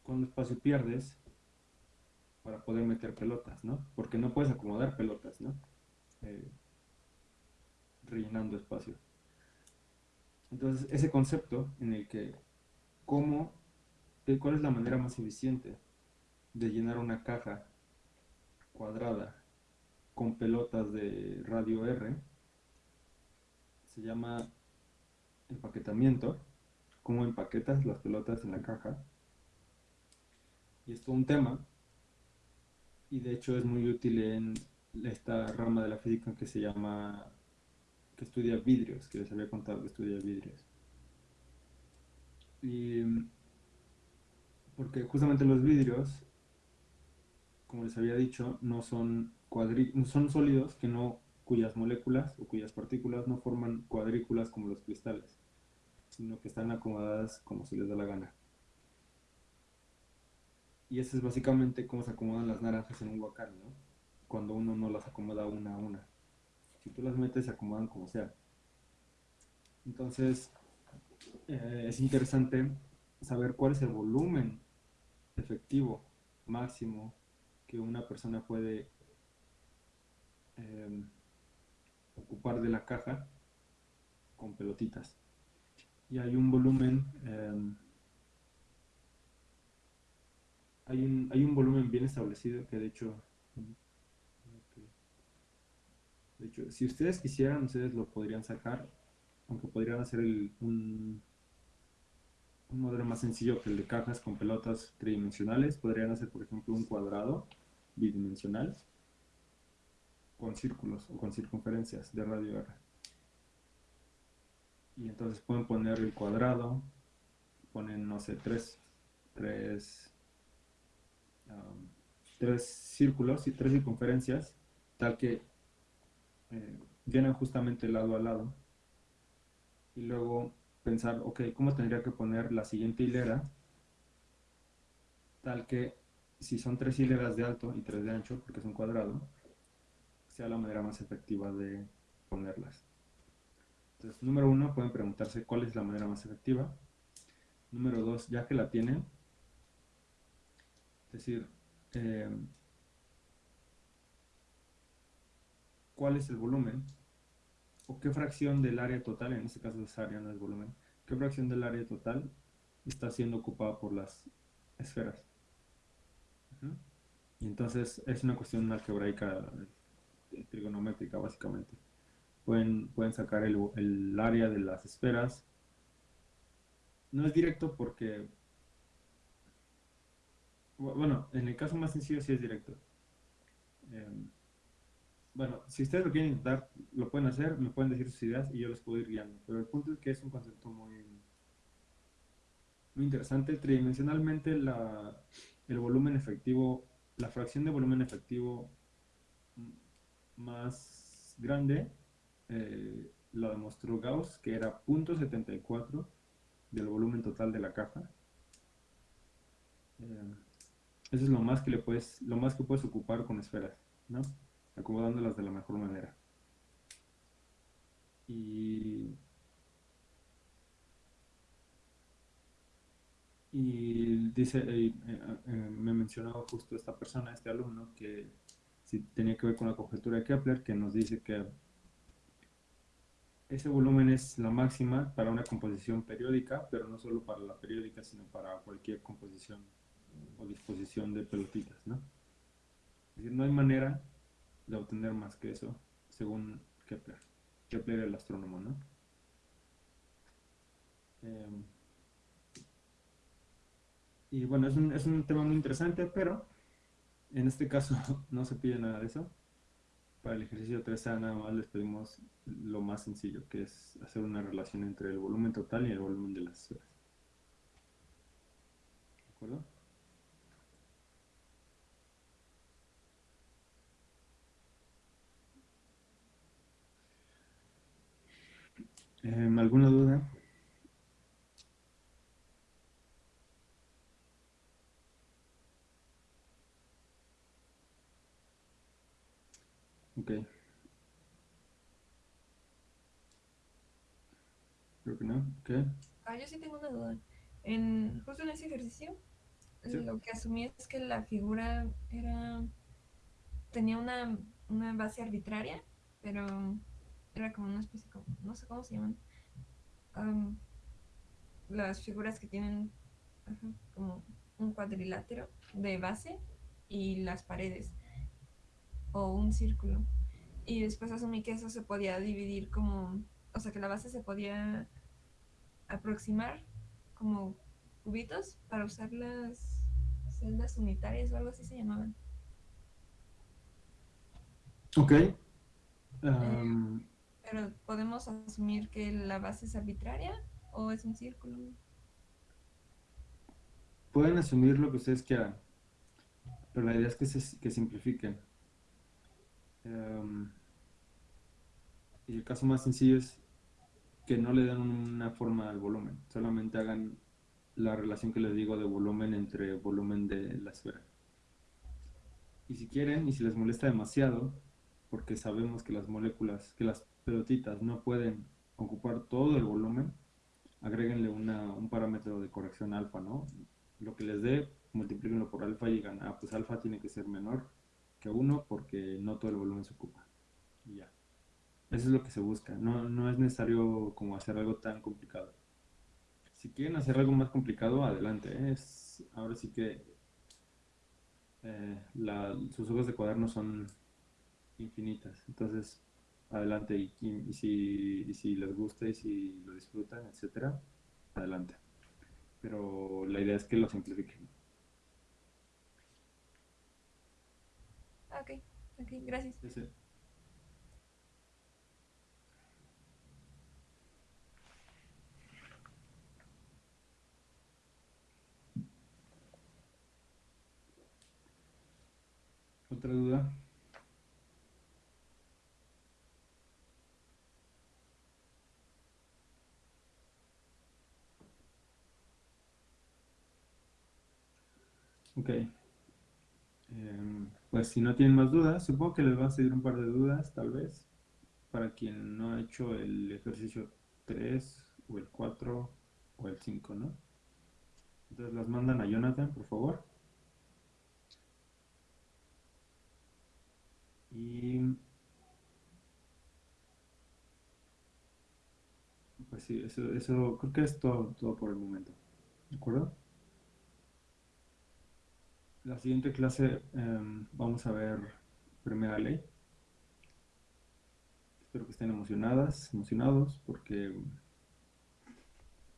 [SPEAKER 1] cuánto espacio pierdes para poder meter pelotas, ¿no? Porque no puedes acomodar pelotas, ¿no? Eh, rellenando espacio. Entonces, ese concepto en el que cómo, cuál es la manera más eficiente de llenar una caja cuadrada con pelotas de radio R, se llama empaquetamiento, cómo empaquetas las pelotas en la caja. Y es todo un tema, y de hecho es muy útil en esta rama de la física que se llama que estudia vidrios, que les había contado que estudia vidrios. Y porque justamente los vidrios, como les había dicho, no son cuadrí son sólidos que no cuyas moléculas o cuyas partículas no forman cuadrículas como los cristales, sino que están acomodadas como se les da la gana. Y eso es básicamente cómo se acomodan las naranjas en un guacal, ¿no? Cuando uno no las acomoda una a una si tú las metes se acomodan como sea. Entonces, eh, es interesante saber cuál es el volumen efectivo máximo que una persona puede em, ocupar de la caja con pelotitas. Y hay un volumen, em, hay, un, hay un volumen bien establecido que de hecho de hecho, si ustedes quisieran, ustedes lo podrían sacar, aunque podrían hacer un, un modelo más sencillo que el de cajas con pelotas tridimensionales. Podrían hacer, por ejemplo, un cuadrado bidimensional con círculos o con circunferencias de radio R. Y entonces pueden poner el cuadrado, ponen, no sé, tres, tres, um, tres círculos y tres circunferencias, tal que eh, vienen justamente lado a lado. Y luego pensar, ok, ¿cómo tendría que poner la siguiente hilera? Tal que si son tres hileras de alto y tres de ancho, porque es un cuadrado, sea la manera más efectiva de ponerlas. Entonces, número uno, pueden preguntarse cuál es la manera más efectiva. Número dos, ya que la tienen, es decir, eh, cuál es el volumen o qué fracción del área total, en este caso es área, no es volumen, qué fracción del área total está siendo ocupada por las esferas. Y entonces es una cuestión algebraica eh, trigonométrica básicamente. Pueden, pueden sacar el, el, área de las esferas. No es directo porque... Bueno, en el caso más sencillo sí es directo. Em, bueno, si ustedes lo quieren intentar, lo pueden hacer, me pueden decir sus ideas y yo les puedo ir guiando. Pero el punto es que es un concepto muy, muy interesante. Tridimensionalmente, el volumen efectivo, la fracción de volumen efectivo más grande eh, lo demostró Gauss, que era 0.74 del volumen total de la caja. Eh, eso es lo más que le puedes, lo más que puedes ocupar con esferas, ¿no? Acomodándolas de la mejor manera. Y, y dice, eh, eh, eh, me mencionaba justo esta persona, este alumno, que si tenía que ver con la conjetura de Kepler, que nos dice que ese volumen es la máxima para una composición periódica, pero no solo para la periódica, sino para cualquier composición o disposición de pelotitas, ¿no? Es decir, no hay manera de obtener más que eso, según Kepler. Kepler el astrónomo, ¿no? Em, y bueno, es un, es un tema muy interesante, pero en este caso no se pide nada de eso. Para el ejercicio 3A nada más les pedimos lo más sencillo, que es hacer una relación entre el volumen total y el volumen de las esferas. ¿De acuerdo? Em, ¿alguna duda? Ok. Creo que no. Ok.
[SPEAKER 7] Ah, yo sí tengo una duda. En, justo en ese ejercicio,
[SPEAKER 1] Sí.
[SPEAKER 7] lo que asumí es que la figura era tenía una, una base arbitraria, pero era como una especie, como, no sé cómo se llaman, am, las figuras que tienen ajá, como un cuadrilátero de base y las paredes, o un círculo. Y después asumí que eso se podía dividir como, o sea, que la base se podía aproximar como cubitos para usar las celdas unitarias o algo así se llamaban.
[SPEAKER 1] Ok. Am,
[SPEAKER 7] Pero podemos asumir que la base es arbitraria o es un círculo.
[SPEAKER 1] pueden asumir lo que ustedes quieran, pero la idea es que se que simplifiquen. Em, y el caso más sencillo es que no le den una forma al volumen, solamente hagan la relación que les digo de volumen entre volumen de la esfera. Y si quieren, y si les molesta demasiado, porque sabemos que las moléculas, que las pelotitas no pueden ocupar todo el volumen, agréguenle una, un parámetro de corrección alfa, ¿no? Lo que les dé, multiplíquenlo por alfa y digan, ah, pues alfa tiene que ser menor que 1 porque no todo el volumen se ocupa. Y ya. Eso es lo que se busca. No, no es necesario como hacer algo tan complicado. Si quieren hacer algo más complicado, adelante. ¿eh? Es, ahora sí que eh, la- sus hojas de cuaderno son infinitas. Entonces, adelante. Y, y- y si, y si les gusta y si lo disfrutan, etcétera, adelante. Pero la idea es que lo simplifiquen.
[SPEAKER 7] Ok, ok, gracias.
[SPEAKER 1] ¿Otra duda? Ok. Em, pues si no tienen más dudas, supongo que les va a seguir un par de dudas, tal vez, para quien no ha hecho el ejercicio 3 o el 4 o el 5, ¿no? Entonces las mandan a Jonathan, por favor. Y pues sí, eso, eso creo que es todo, todo por el momento. ¿De acuerdo? La siguiente clase em, vamos a ver primera ley. Espero que estén emocionadas, emocionados, porque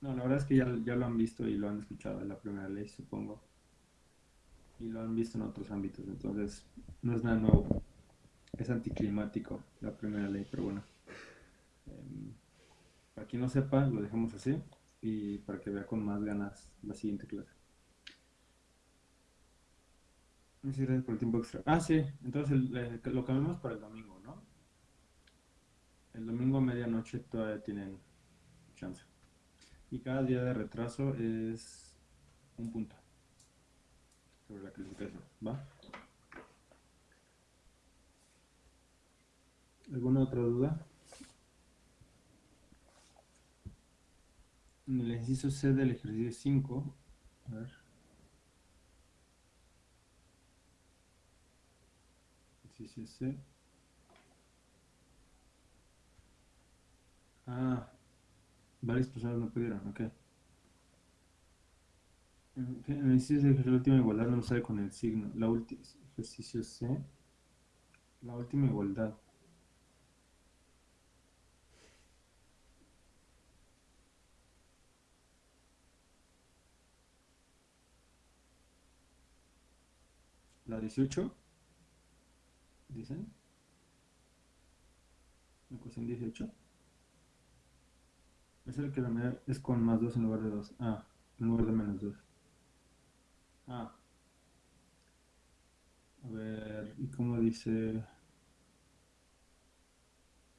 [SPEAKER 1] no, la verdad es que ya, ya lo han visto y lo han escuchado en la primera ley, supongo. Y lo han visto en otros ámbitos, entonces no es nada nuevo. Es anticlimático la primera ley, pero bueno. Em, para quien no sepa, lo dejamos así y para que vea con más ganas la siguiente clase. Muchas gracias por el tiempo extra. Ah, sí, entonces eh, lo cambiamos para el domingo, ¿no? El domingo a medianoche todavía tienen chance. Y cada día de retraso es un punto sobre la calificación, ¿va? ¿Alguna otra duda? En el ejercicio C del ejercicio 5, a ver. Ah, varias personas no pudieron, ok. En ejercicio C, la última igualdad no sale con el signo. La última ejercicio C. La última igualdad. La 18. Dicen. La ecuación 18. Es el que la medida es con más 2 en lugar de 2. Ah, en lugar de menos 2. Ah. A ver, ¿y cómo dice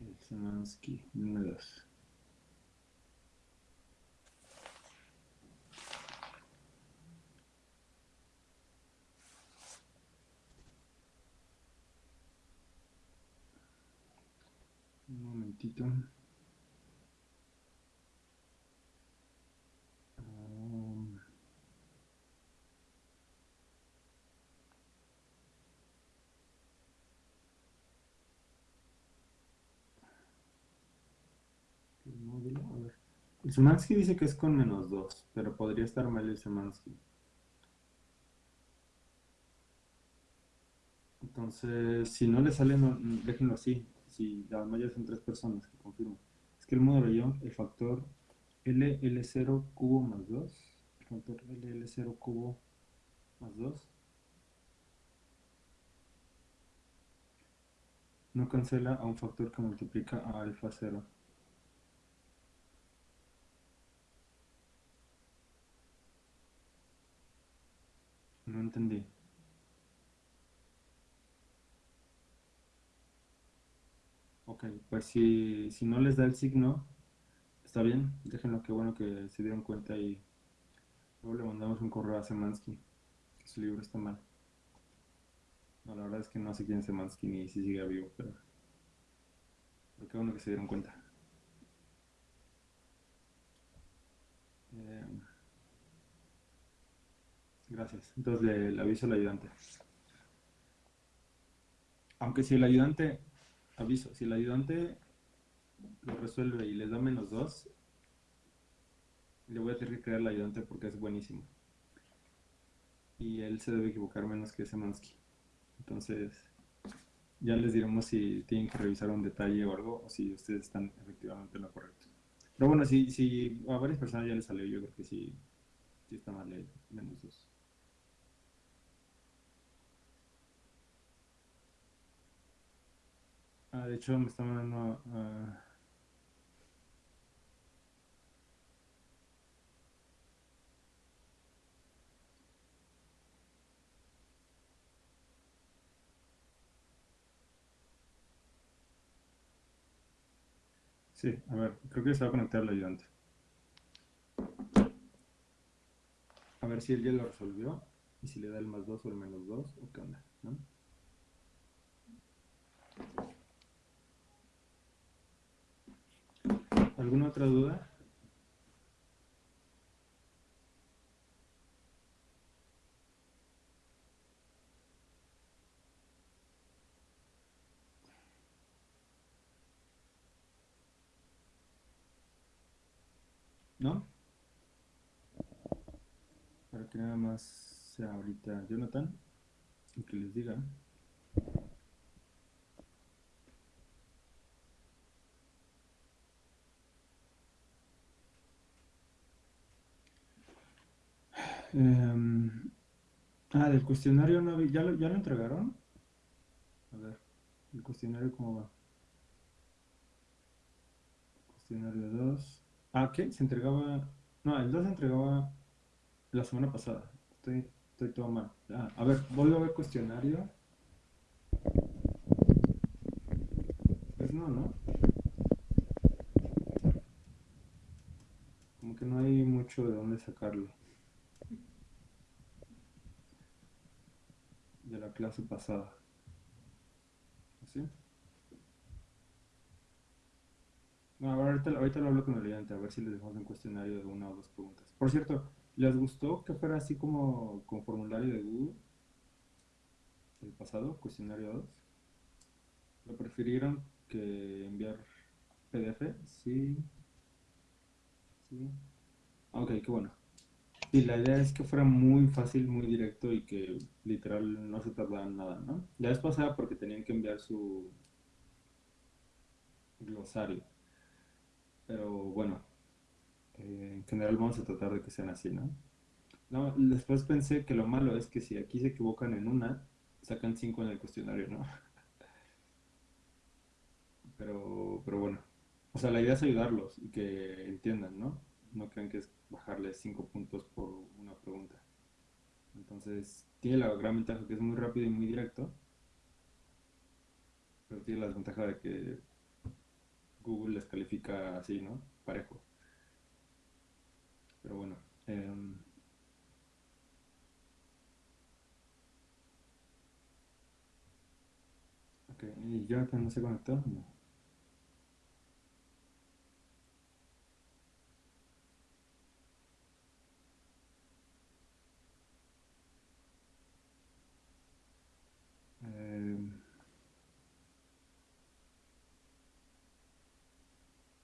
[SPEAKER 1] el Semansky? Dime 2. Momentito. Um, el módulo, a ver. El Semansky dice que es con menos 2, pero podría estar mal el Semansky. Entonces, si no le sale, no, déjenlo así. Si además ya son tres personas que confirman. Es que el módulo Young, el factor LL0 cubo más 2, el factor LL0 cubo más 2, no cancela a un factor que multiplica a alfa 0. No entendí. Ok, pues si, si no les da el signo, está bien, déjenlo, qué bueno que se dieron cuenta y luego le mandamos un correo a Semansky, que su libro está mal. No, la verdad es que no sé quién es Semansky ni si sigue vivo, pero, pero qué bueno que se dieron cuenta. Eh, gracias. Entonces le, le aviso al ayudante. Aunque si el ayudante aviso, si el ayudante lo resuelve y les da menos 2, le voy a tener que crear al ayudante porque es buenísimo. Y él se debe equivocar menos que Semansky. Entonces, ya les diremos si tienen que revisar un detalle o algo, o si ustedes están efectivamente en lo correcto. Pero bueno, si, si a varias personas ya les salió, yo creo que sí, sí está mal el menos 2. Ah, de hecho, me está mandando a... Sí, a ver, creo que se va a conectar el ayudante. A ver si él ya lo resolvió y si le da el más 2 o el menos 2 o qué onda, ¿no? ¿Alguna otra duda? ¿No? Para que nada más sea ahorita Jonathan y que les diga. Em, ah, del cuestionario no vi- ¿ya lo, ya lo entregaron? A ver, el cuestionario cómo va. Cuestionario 2. Ah, ¿qué? Se entregaba. No, el 2 se entregaba la semana pasada. Estoy, estoy todo mal. Ah, a ver, vuelvo a ver cuestionario. Pues no, ¿no? Como que no hay mucho de dónde sacarlo. De la clase pasada. ¿Sí? No, ahorita, ahorita lo hablo con el ayudante, a ver si les dejamos un cuestionario de una o dos preguntas. Por cierto, ¿les gustó que fuera así como con formulario de Google? El pasado, cuestionario 2. ¿Lo prefirieron que enviar PDF? Sí. Sí. Ok, qué bueno. Sí, la idea es que fuera muy fácil, muy directo y que literal no se tardara en nada, ¿no? La vez pasada porque tenían que enviar su glosario. Pero bueno, eh, en general vamos a tratar de que sean así, ¿no? No, después pensé que lo malo es que si aquí se equivocan en una, sacan cinco en el cuestionario, ¿no? Pero, pero bueno. O sea, la idea es ayudarlos y que entiendan, ¿no? No crean que es bajarles cinco puntos por una pregunta. Entonces, tiene la gran ventaja que es muy rápido y muy directo, pero tiene la desventaja de que Google les califica así, ¿no? Parejo. Pero bueno. em, ok, ¿y Jonathan no se conectó? No. Eh,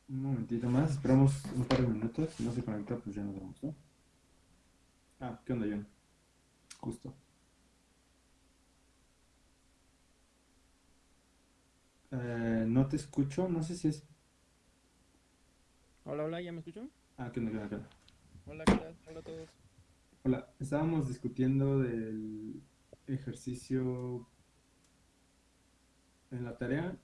[SPEAKER 1] un momentito más, esperamos un par de minutos. Si no se conecta, pues ya nos vamos, ¿no? Ah, ¿qué onda, John? Justo. Eh, no te escucho, no sé si es...
[SPEAKER 8] Hola, hola, ¿ya me escuchan?
[SPEAKER 1] Ah, ¿qué onda, qué onda, qué onda?
[SPEAKER 8] Hola, ¿qué tal? Hola a todos.
[SPEAKER 1] Hola, estábamos discutiendo del ejercicio en la tarea,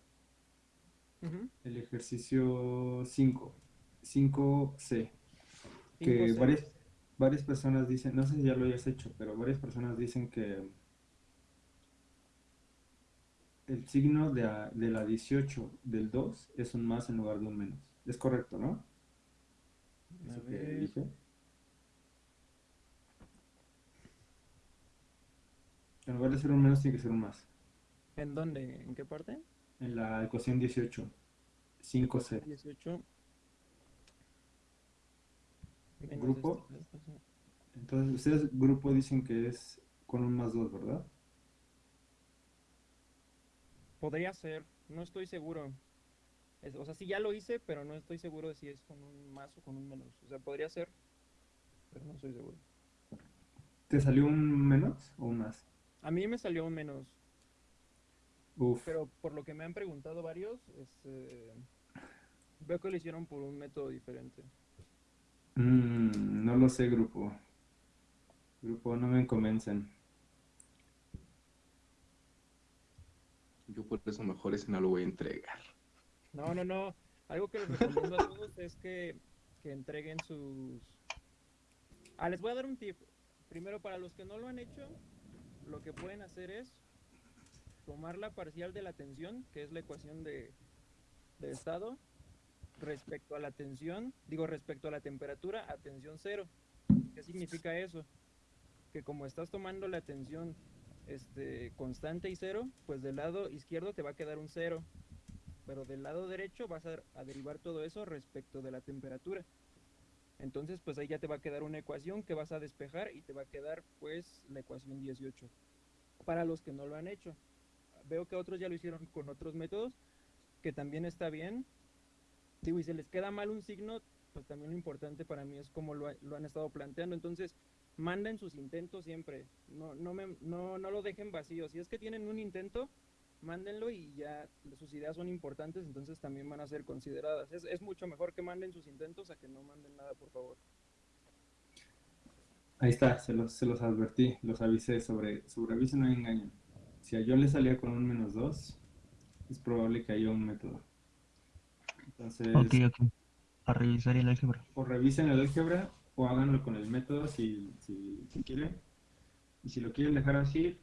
[SPEAKER 1] el ejercicio 5, 5C, que
[SPEAKER 8] 5C.
[SPEAKER 1] varias, varias personas dicen, no sé si ya lo hayas hecho, pero varias personas dicen que el signo de, a- de la 18 del 2 es un más en lugar de un menos. Es correcto, ¿no?
[SPEAKER 8] A
[SPEAKER 1] Eso que dije. En lugar de ser un menos, tiene que ser un más.
[SPEAKER 8] ¿En dónde? ¿En qué parte?
[SPEAKER 1] En la ecuación 18, 5C.
[SPEAKER 8] 18. Menos
[SPEAKER 1] Grupo. Entonces, ustedes, grupo, dicen que es con un más 2, ¿verdad?
[SPEAKER 8] Podría ser, no estoy seguro. Es- o sea, sí ya lo hice, pero no estoy seguro de si es con un más o con un menos. O sea, podría ser, pero no estoy seguro.
[SPEAKER 1] ¿Te salió un menos o un más?
[SPEAKER 8] A mí me salió un menos,
[SPEAKER 1] Uf,
[SPEAKER 8] pero por lo que me han preguntado varios, este, veo que lo hicieron por un método diferente.
[SPEAKER 1] mm, no lo sé, grupo. Grupo, no me convencen.
[SPEAKER 9] Yo por eso mejor ese no lo voy a entregar.
[SPEAKER 8] No, no, no. Algo que les recomiendo a todos es que, que entreguen sus... Ah, les voy a dar un tip. Primero, para los que no lo han hecho, lo que pueden hacer es tomar la parcial de la tensión, que es la ecuación de, estado, respecto a la tensión, digo respecto a la temperatura, a tensión cero. ¿Qué significa eso? Que como estás tomando la tensión este, constante y cero, pues del lado izquierdo te va a quedar un cero pero del lado derecho vas a, a derivar todo eso respecto de la temperatura. Entonces, pues ahí ya te va a quedar una ecuación que vas a despejar y te va a quedar pues la ecuación 18. Para los que no lo han hecho. Veo que otros ya lo hicieron con otros métodos, que también está bien. Digo, y se les queda mal un signo, pues también lo importante para mí es cómo lo, lo han estado planteando. Entonces, manden sus intentos siempre. No, no, me, no, no lo dejen vacío. Si es que tienen un intento, mándenlo y ya sus ideas son importantes, entonces también van a ser consideradas. Es, es mucho mejor que manden sus intentos a que no manden nada, por favor.
[SPEAKER 1] Ahí está, se los, se los advertí, los avisé sobre, sobre aviso no hay engaño. Si a John le salía con un menos 2, es probable que haya un método. Entonces,
[SPEAKER 5] Ok, ok. A revisar el álgebra.
[SPEAKER 1] o revisen el álgebra o háganlo con el método si, si, si quieren. Y si lo quieren dejar así,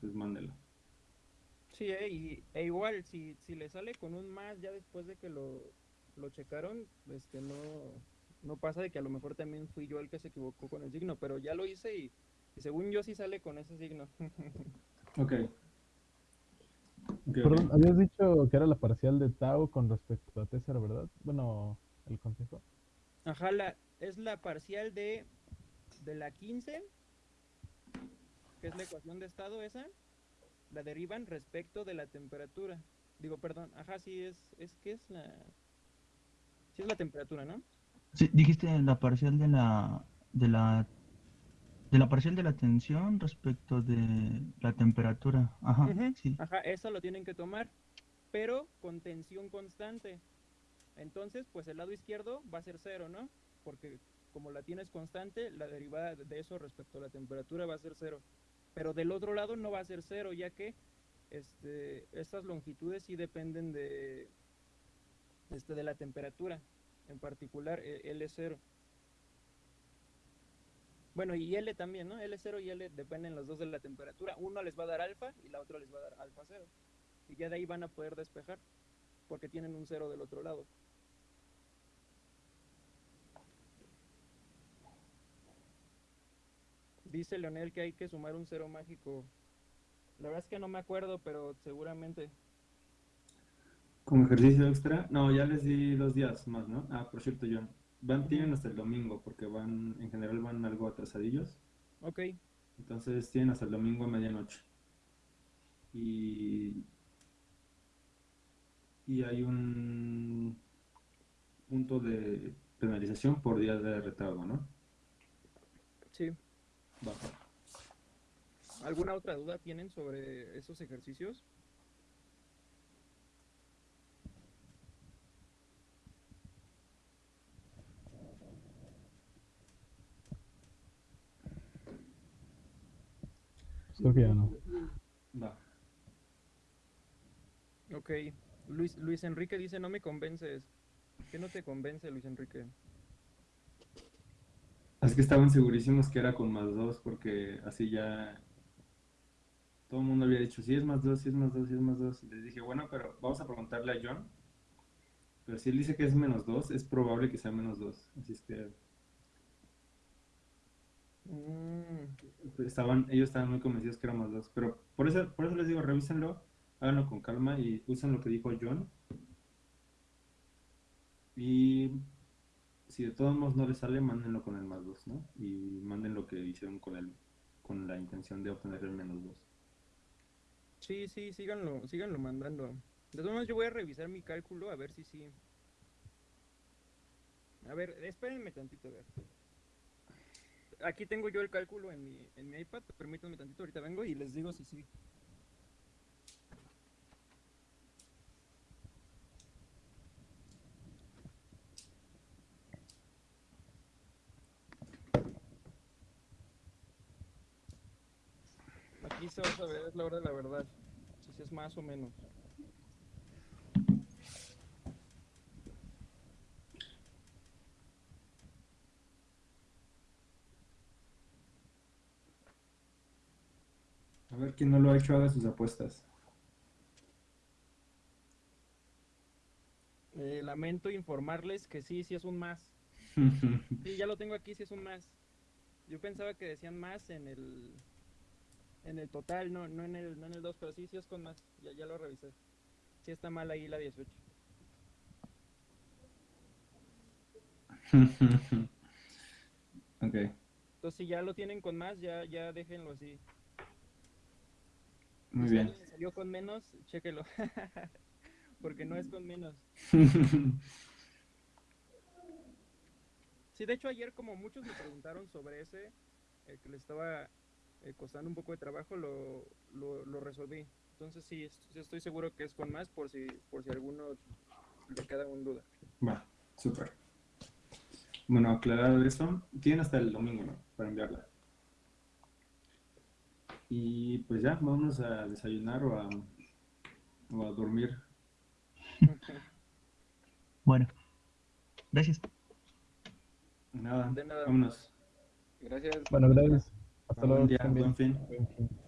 [SPEAKER 1] pues mándelo.
[SPEAKER 8] Sí, eh, y, e igual, si, si le sale con un más ya después de que lo, lo checaron, este, no, no pasa de que a lo mejor también fui yo el que se equivocó con el signo, pero ya lo hice y, y según yo sí sale con ese signo.
[SPEAKER 1] Ok. Ok,
[SPEAKER 3] Perdón, habías dicho que era la parcial de Tau con respecto a Tessera, ¿verdad? Bueno, el consejo.
[SPEAKER 8] Ajá, la, es la parcial de, de la 15, que es la ecuación de estado esa, la derivan respecto de la temperatura. Digo, perdón, ajá, sí es, es que es la... Sí es la temperatura, ¿no?
[SPEAKER 5] Sí, dijiste la parcial de la de la de la parcial de la tensión respecto de la temperatura. Ajá, sí.
[SPEAKER 8] Ajá, eso lo tienen que tomar, pero con tensión constante. Entonces, pues el lado izquierdo va a ser cero, ¿no? Porque como la tienes constante, la derivada de eso respecto a la temperatura va a ser cero. Pero del otro lado no va a ser cero, ya que este, estas longitudes sí dependen de, este, de la temperatura, en particular eh, L0. Bueno, y L también, ¿no? L0 y L dependen los dos de la temperatura. Uno les va a dar alfa y la otra les va a dar alfa cero. Y ya de ahí van a poder despejar, porque tienen un cero del otro lado. Dice Leonel que hay que sumar un cero mágico. La verdad es que no me acuerdo, pero seguramente.
[SPEAKER 1] Como ejercicio extra, no, ya les di dos días más, ¿no? Ah, por cierto, John, van, tienen hasta el domingo, porque van, en general van algo atrasadillos,
[SPEAKER 8] Ok,
[SPEAKER 1] entonces tienen hasta el domingo a medianoche. Y, y hay un, punto de penalización por día de retardo, ¿no?
[SPEAKER 8] Sí.
[SPEAKER 1] Va.
[SPEAKER 8] ¿Alguna otra duda tienen sobre esos ejercicios?
[SPEAKER 3] Creo que ya no.
[SPEAKER 1] Va.
[SPEAKER 8] Ok. Luis, Luis Enrique dice, no me convences. ¿Qué no te convence, Luis Enrique?
[SPEAKER 1] Es que estaban segurísimos que era con más dos, porque así ya todo el mundo había dicho, sí es más dos, sí es más dos, sí es más dos. Y les dije, bueno, pero vamos a preguntarle a John. Pero si él dice que es menos dos, es probable que sea menos dos. Así es que
[SPEAKER 8] Mm,
[SPEAKER 1] estaban, ellos estaban muy convencidos que era más dos. Pero por eso, por eso les digo, revísenlo, háganlo con calma y usen lo que dijo John. Y si de todos modos no les sale, mándenlo con el más dos, ¿no? Y manden lo que hicieron con el, con la intención de obtener el menos dos.
[SPEAKER 8] sí, sí, síganlo, síganlo mandando. De todas maneras, yo voy a revisar mi cálculo a ver si sí. A ver, espérenme tantito, a ver. Aquí tengo yo el cálculo en mi, en mi iPad, permítanme tantito, ahorita vengo y les digo si sí. Aquí se va a saber, la hora de la verdad, si es más o menos.
[SPEAKER 1] Ver, quien no lo ha hecho, haga sus apuestas.
[SPEAKER 8] Eh, lamento informarles que sí, sí es un más. Sí, ya lo tengo aquí, sí es un más. Yo pensaba que decían más en el en el total, no, no en el no en el 2, pero sí, sí es con más. Ya, ya lo revisé. Sí está mal ahí la 18.
[SPEAKER 1] ok,
[SPEAKER 8] Entonces si ya lo tienen con más, ya ya déjenlo así.
[SPEAKER 1] Muy
[SPEAKER 8] Si
[SPEAKER 1] bien.
[SPEAKER 8] le salió con menos, chéquelo. Porque no es con menos. Sí, de hecho ayer como muchos me preguntaron sobre ese, eh, que le estaba eh, costando un poco de trabajo, lo, lo, lo resolví. Entonces sí, est- sí estoy seguro que es con más por si, por si alguno le queda en duda.
[SPEAKER 1] Va, súper. Bueno, aclarado eso, tienen hasta el domingo, ¿no? Para enviarla. Y pues ya, vámonos a desayunar o a, o a dormir.
[SPEAKER 5] Bueno, gracias.
[SPEAKER 1] Nada,
[SPEAKER 8] De nada.
[SPEAKER 1] vámonos.
[SPEAKER 2] Gracias.
[SPEAKER 3] Bueno, gracias. Hasta luego.
[SPEAKER 1] día, buen fin.
[SPEAKER 3] Buen fin.
[SPEAKER 2] Buen fin.